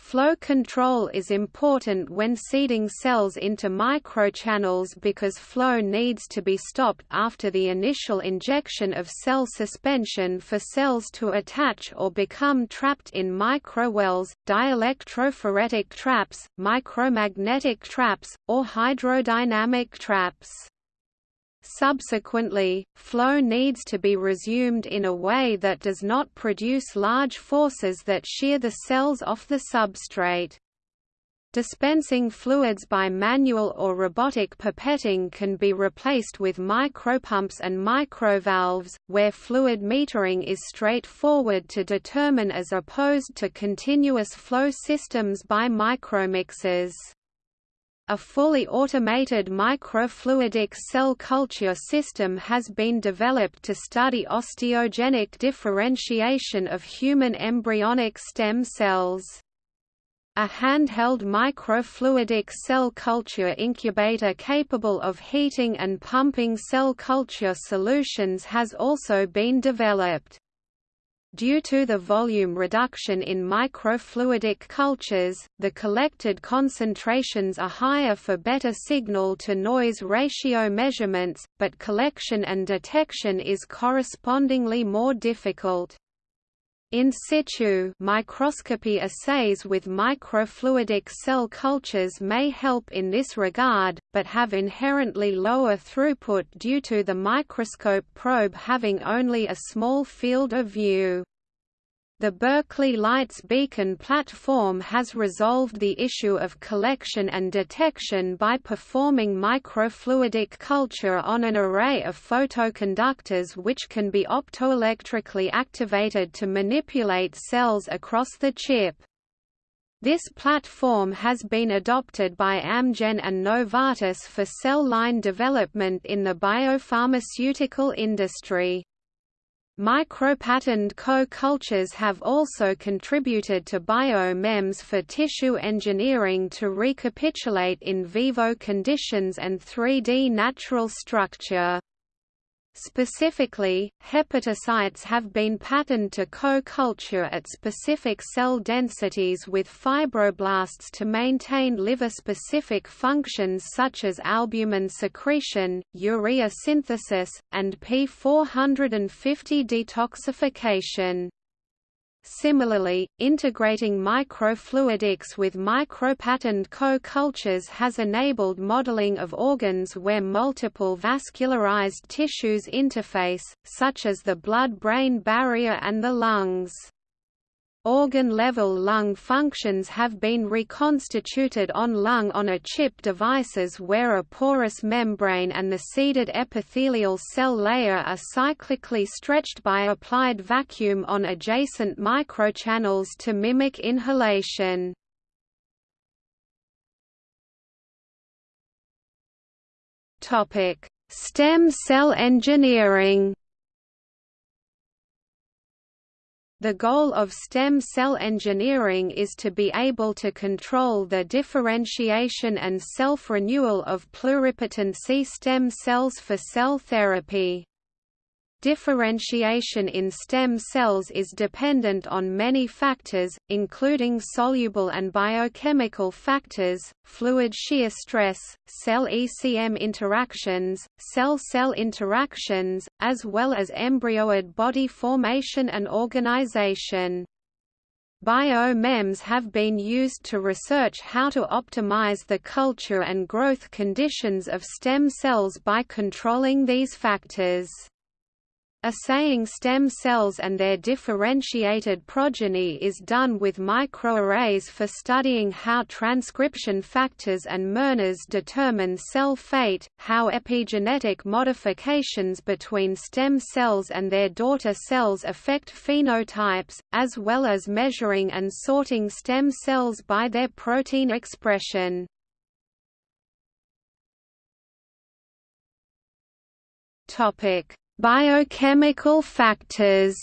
Flow control is important when seeding cells into microchannels because flow needs to be stopped after the initial injection of cell suspension for cells to attach or become trapped in microwells, dielectrophoretic traps, micromagnetic traps, or hydrodynamic traps. Subsequently, flow needs to be resumed in a way that does not produce large forces that shear the cells off the substrate. Dispensing fluids by manual or robotic pipetting can be replaced with micropumps and microvalves, where fluid metering is straightforward to determine as opposed to continuous flow systems by micromixers. A fully automated microfluidic cell culture system has been developed to study osteogenic differentiation of human embryonic stem cells. A handheld microfluidic cell culture incubator capable of heating and pumping cell culture solutions has also been developed. Due to the volume reduction in microfluidic cultures, the collected concentrations are higher for better signal-to-noise ratio measurements, but collection and detection is correspondingly more difficult. In situ microscopy assays with microfluidic cell cultures may help in this regard, but have inherently lower throughput due to the microscope probe having only a small field of view. The Berkeley Lights Beacon platform has resolved the issue of collection and detection by performing microfluidic culture on an array of photoconductors which can be optoelectrically activated to manipulate cells across the chip. This platform has been adopted by Amgen and Novartis for cell line development in the biopharmaceutical industry. Micropatterned co-cultures have also contributed to bio-MEMS for tissue engineering to recapitulate in vivo conditions and 3D natural structure. Specifically, hepatocytes have been patterned to co-culture at specific cell densities with fibroblasts to maintain liver-specific functions such as albumin secretion, urea synthesis, and P450 detoxification. Similarly, integrating microfluidics with micropatterned co-cultures has enabled modeling of organs where multiple vascularized tissues interface, such as the blood-brain barrier and the lungs. Organ-level lung functions have been reconstituted on lung-on-a-chip devices where a porous membrane and the seeded epithelial cell layer are cyclically stretched by applied vacuum on adjacent microchannels to mimic inhalation. Stem cell engineering The goal of stem cell engineering is to be able to control the differentiation and self-renewal of pluripotent stem cells for cell therapy. Differentiation in stem cells is dependent on many factors, including soluble and biochemical factors, fluid shear stress, cell-ECM interactions, cell-cell interactions, as well as embryoid body formation and organization. Bio-MEMS have been used to research how to optimize the culture and growth conditions of stem cells by controlling these factors. Assaying stem cells and their differentiated progeny is done with microarrays for studying how transcription factors and mRNAs determine cell fate, how epigenetic modifications between stem cells and their daughter cells affect phenotypes, as well as measuring and sorting stem cells by their protein expression. Topic Biochemical factors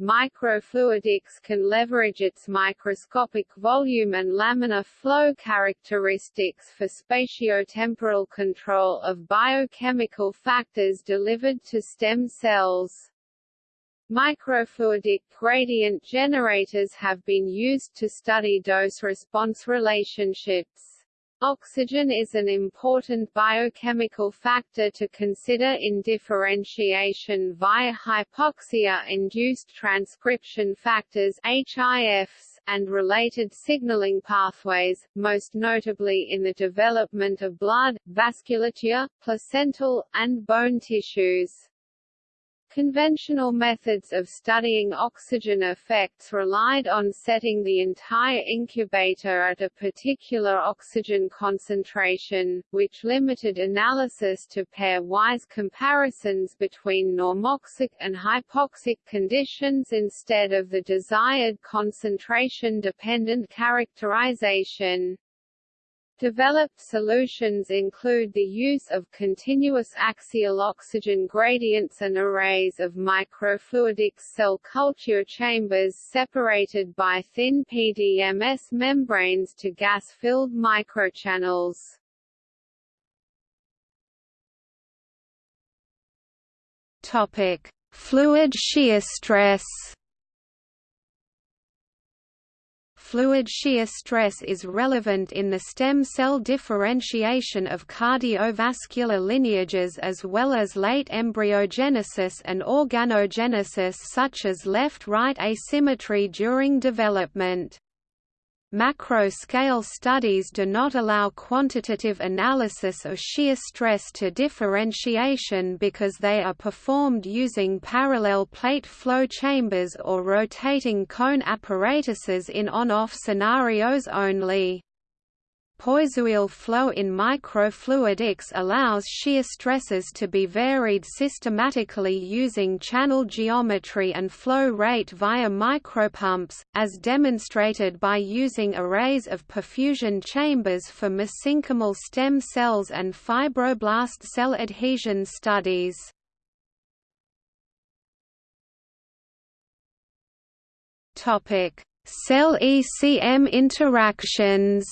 Microfluidics can leverage its microscopic volume and laminar flow characteristics for spatiotemporal control of biochemical factors delivered to stem cells. Microfluidic gradient generators have been used to study dose-response relationships. Oxygen is an important biochemical factor to consider in differentiation via hypoxia-induced transcription factors HIFs, and related signaling pathways, most notably in the development of blood, vasculature, placental, and bone tissues. Conventional methods of studying oxygen effects relied on setting the entire incubator at a particular oxygen concentration, which limited analysis to pairwise comparisons between normoxic and hypoxic conditions instead of the desired concentration-dependent characterization. Developed solutions include the use of continuous axial oxygen gradients and arrays of microfluidic cell culture chambers separated by thin PDMS membranes to gas-filled microchannels. Topic: Fluid shear stress. Fluid shear stress is relevant in the stem cell differentiation of cardiovascular lineages as well as late embryogenesis and organogenesis such as left-right asymmetry during development. Macro-scale studies do not allow quantitative analysis of shear stress to differentiation because they are performed using parallel plate flow chambers or rotating cone apparatuses in on-off scenarios only. Poiseuille flow in microfluidics allows shear stresses to be varied systematically using channel geometry and flow rate via micropumps, as demonstrated by using arrays of perfusion chambers for mesenchymal stem cells and fibroblast cell adhesion studies. Cell ECM interactions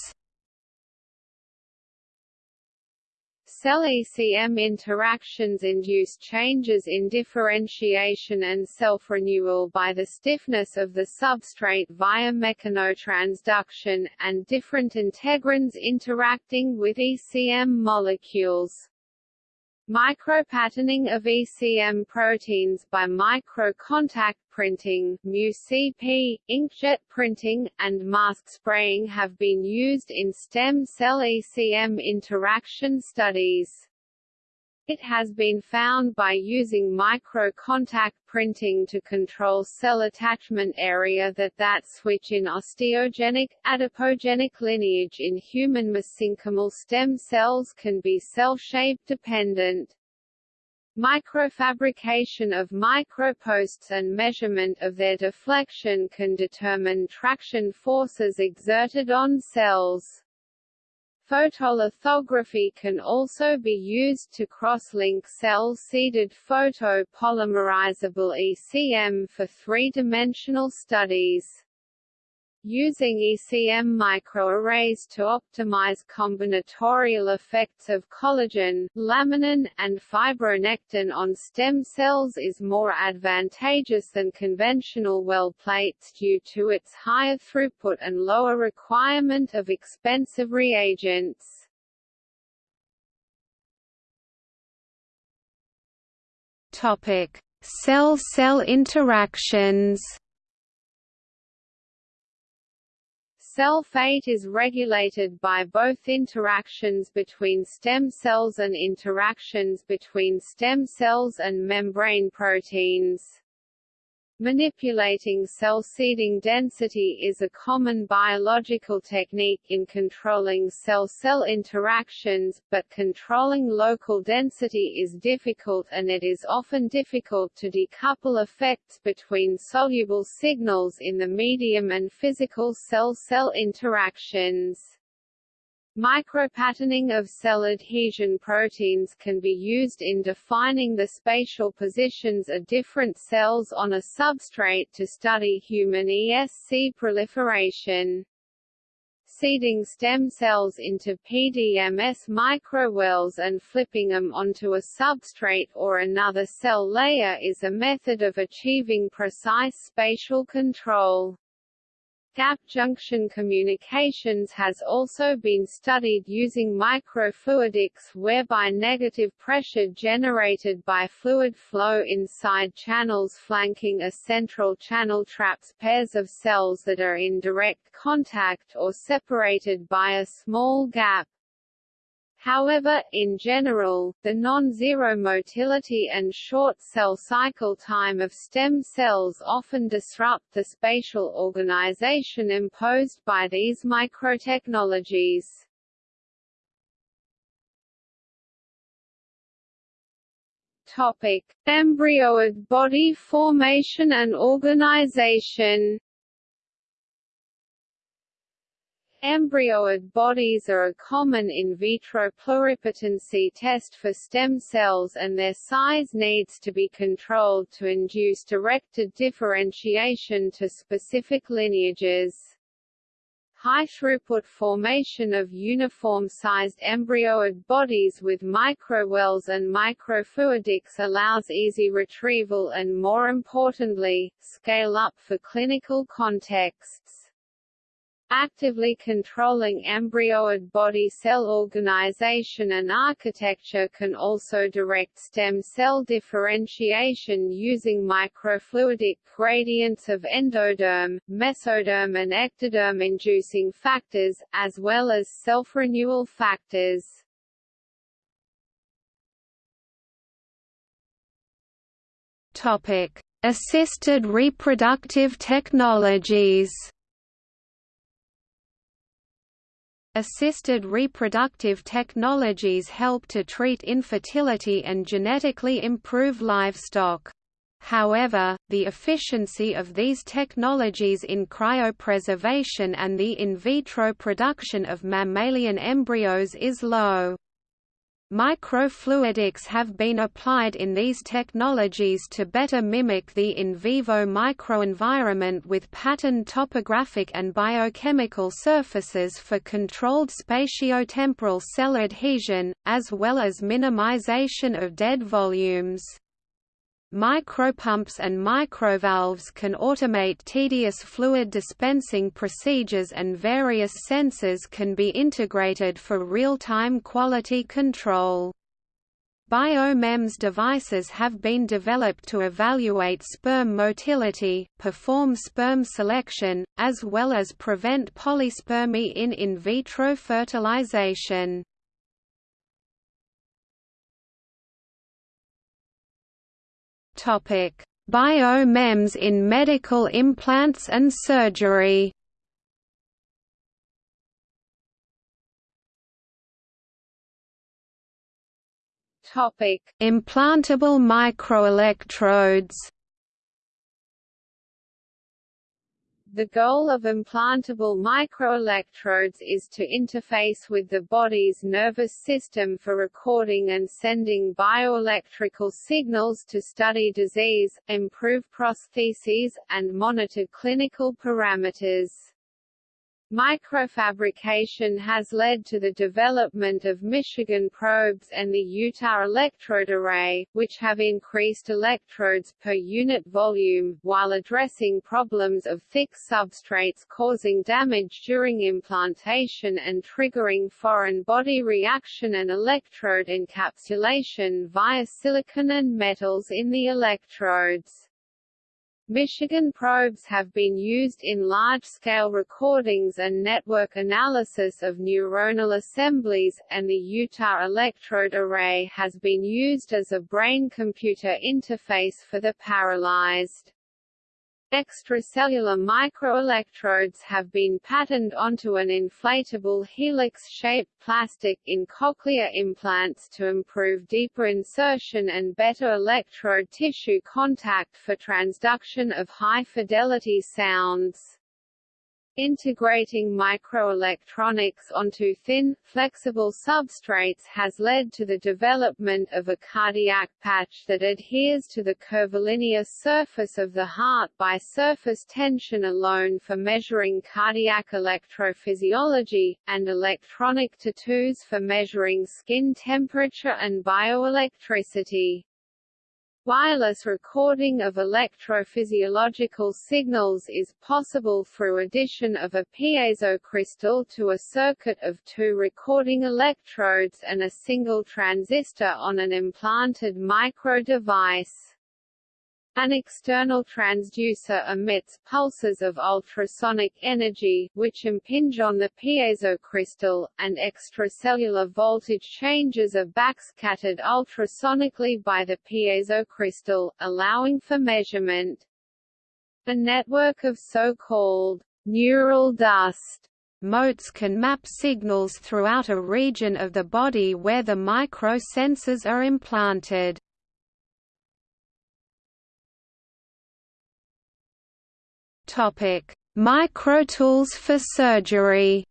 Cell-ECM interactions induce changes in differentiation and self-renewal by the stiffness of the substrate via mechanotransduction, and different integrins interacting with ECM molecules. Micropatterning of ECM proteins by microcontact printing MuCP, inkjet printing, and mask spraying have been used in stem cell ECM interaction studies. It has been found by using micro-contact printing to control cell attachment area that that switch in osteogenic, adipogenic lineage in human mesenchymal stem cells can be cell-shape dependent. Microfabrication of microposts and measurement of their deflection can determine traction forces exerted on cells. Photolithography can also be used to cross-link cell-seeded photopolymerizable ECM for three-dimensional studies. Using ECM microarrays to optimize combinatorial effects of collagen, laminin, and fibronectin on stem cells is more advantageous than conventional well plates due to its higher throughput and lower requirement of expensive reagents. Cell-cell interactions Cell fate is regulated by both interactions between stem cells and interactions between stem cells and membrane proteins. Manipulating cell seeding density is a common biological technique in controlling cell-cell interactions, but controlling local density is difficult and it is often difficult to decouple effects between soluble signals in the medium and physical cell-cell interactions. Micropatterning of cell adhesion proteins can be used in defining the spatial positions of different cells on a substrate to study human ESC proliferation. Seeding stem cells into PDMS microwells and flipping them onto a substrate or another cell layer is a method of achieving precise spatial control. Gap junction communications has also been studied using microfluidics whereby negative pressure generated by fluid flow inside channels flanking a central channel traps pairs of cells that are in direct contact or separated by a small gap. However, in general, the non-zero motility and short cell cycle time of stem cells often disrupt the spatial organization imposed by these microtechnologies. Topic: Embryoid body formation and organization. Embryoid bodies are a common in vitro pluripotency test for stem cells and their size needs to be controlled to induce directed differentiation to specific lineages. High-throughput formation of uniform-sized embryoid bodies with microwells and microfluidics allows easy retrieval and more importantly, scale-up for clinical contexts. Actively controlling embryoid body cell organization and architecture can also direct stem cell differentiation using microfluidic gradients of endoderm, mesoderm and ectoderm inducing factors, as well as self-renewal factors. Topic: Assisted reproductive technologies. Assisted reproductive technologies help to treat infertility and genetically improve livestock. However, the efficiency of these technologies in cryopreservation and the in vitro production of mammalian embryos is low. Microfluidics have been applied in these technologies to better mimic the in vivo microenvironment with patterned topographic and biochemical surfaces for controlled spatiotemporal cell adhesion, as well as minimization of dead volumes. Micropumps and microvalves can automate tedious fluid dispensing procedures and various sensors can be integrated for real-time quality control. BioMEMS devices have been developed to evaluate sperm motility, perform sperm selection, as well as prevent polyspermy in in vitro fertilization. Topic: Biomems in medical implants and surgery. Topic: Implantable microelectrodes. The goal of implantable microelectrodes is to interface with the body's nervous system for recording and sending bioelectrical signals to study disease, improve prostheses, and monitor clinical parameters. Microfabrication has led to the development of Michigan probes and the Utah electrode array, which have increased electrodes per unit volume, while addressing problems of thick substrates causing damage during implantation and triggering foreign body reaction and electrode encapsulation via silicon and metals in the electrodes. Michigan probes have been used in large-scale recordings and network analysis of neuronal assemblies, and the Utah electrode array has been used as a brain-computer interface for the paralyzed. Extracellular microelectrodes have been patterned onto an inflatable helix-shaped plastic in cochlear implants to improve deeper insertion and better electrode tissue contact for transduction of high-fidelity sounds. Integrating microelectronics onto thin, flexible substrates has led to the development of a cardiac patch that adheres to the curvilinear surface of the heart by surface tension alone for measuring cardiac electrophysiology, and electronic tattoos for measuring skin temperature and bioelectricity. Wireless recording of electrophysiological signals is possible through addition of a piezo crystal to a circuit of two recording electrodes and a single transistor on an implanted micro device. An external transducer emits pulses of ultrasonic energy, which impinge on the piezo crystal, and extracellular voltage changes are backscattered ultrasonically by the piezo crystal, allowing for measurement. A network of so-called neural dust motes can map signals throughout a region of the body where the microsensors are implanted. Topic: Microtools for surgery.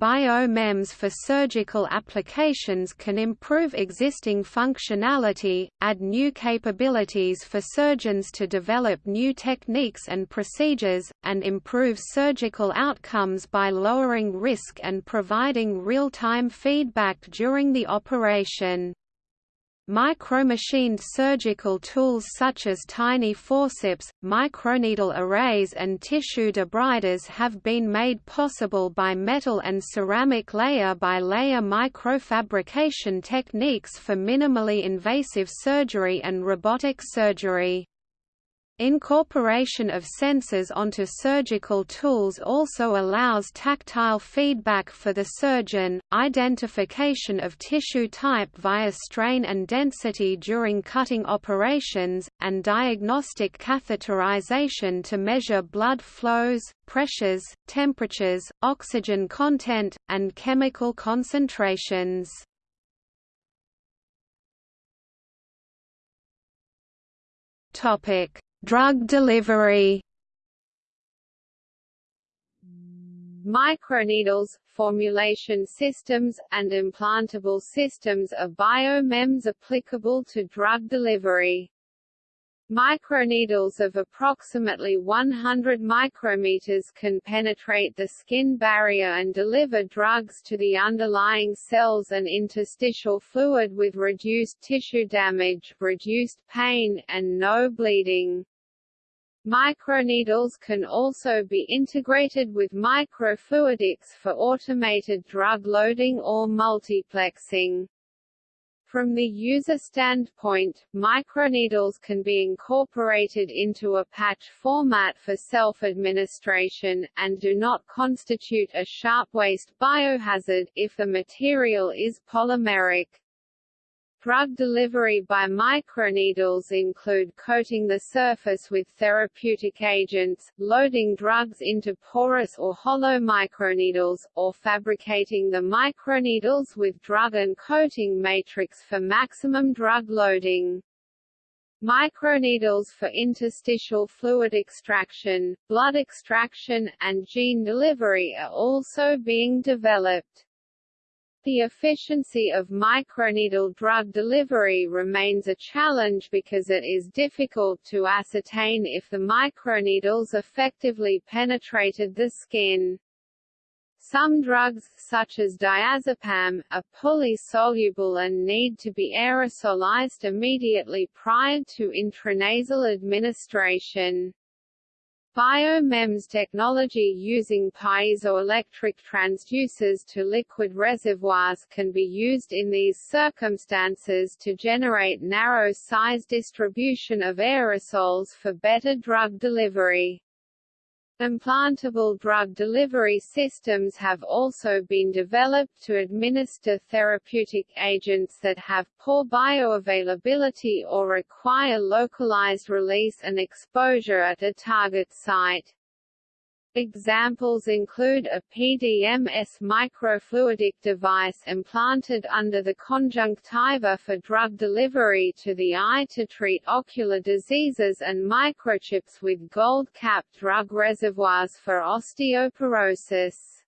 Biomems for surgical applications can improve existing functionality, add new capabilities for surgeons to develop new techniques and procedures, and improve surgical outcomes by lowering risk and providing real-time feedback during the operation. Micromachined surgical tools such as tiny forceps, microneedle arrays and tissue debriders have been made possible by metal and ceramic layer-by-layer -layer microfabrication techniques for minimally invasive surgery and robotic surgery. Incorporation of sensors onto surgical tools also allows tactile feedback for the surgeon, identification of tissue type via strain and density during cutting operations, and diagnostic catheterization to measure blood flows, pressures, temperatures, oxygen content, and chemical concentrations. Topic Drug delivery Microneedles, formulation systems, and implantable systems are biomems applicable to drug delivery. Microneedles of approximately 100 micrometers can penetrate the skin barrier and deliver drugs to the underlying cells and interstitial fluid with reduced tissue damage, reduced pain, and no bleeding. Microneedles can also be integrated with microfluidics for automated drug loading or multiplexing. From the user standpoint, microneedles can be incorporated into a patch format for self-administration, and do not constitute a sharp waste biohazard, if the material is polymeric. Drug delivery by microneedles include coating the surface with therapeutic agents, loading drugs into porous or hollow microneedles, or fabricating the microneedles with drug and coating matrix for maximum drug loading. Microneedles for interstitial fluid extraction, blood extraction, and gene delivery are also being developed. The efficiency of microneedle drug delivery remains a challenge because it is difficult to ascertain if the microneedles effectively penetrated the skin. Some drugs, such as diazepam, are poorly soluble and need to be aerosolized immediately prior to intranasal administration. BioMEMS technology using piezoelectric transducers to liquid reservoirs can be used in these circumstances to generate narrow size distribution of aerosols for better drug delivery. Implantable drug delivery systems have also been developed to administer therapeutic agents that have poor bioavailability or require localized release and exposure at a target site. Examples include a PDMS microfluidic device implanted under the conjunctiva for drug delivery to the eye to treat ocular diseases and microchips with gold-capped drug reservoirs for osteoporosis.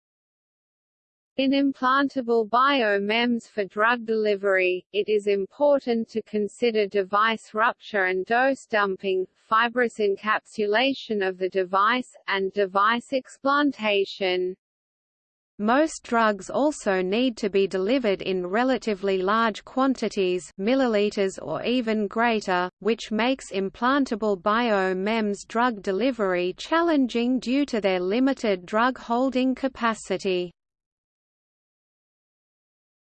In implantable biomems for drug delivery, it is important to consider device rupture and dose dumping, fibrous encapsulation of the device, and device explantation. Most drugs also need to be delivered in relatively large quantities milliliters or even greater, which makes implantable bio-MEMS drug delivery challenging due to their limited drug holding capacity.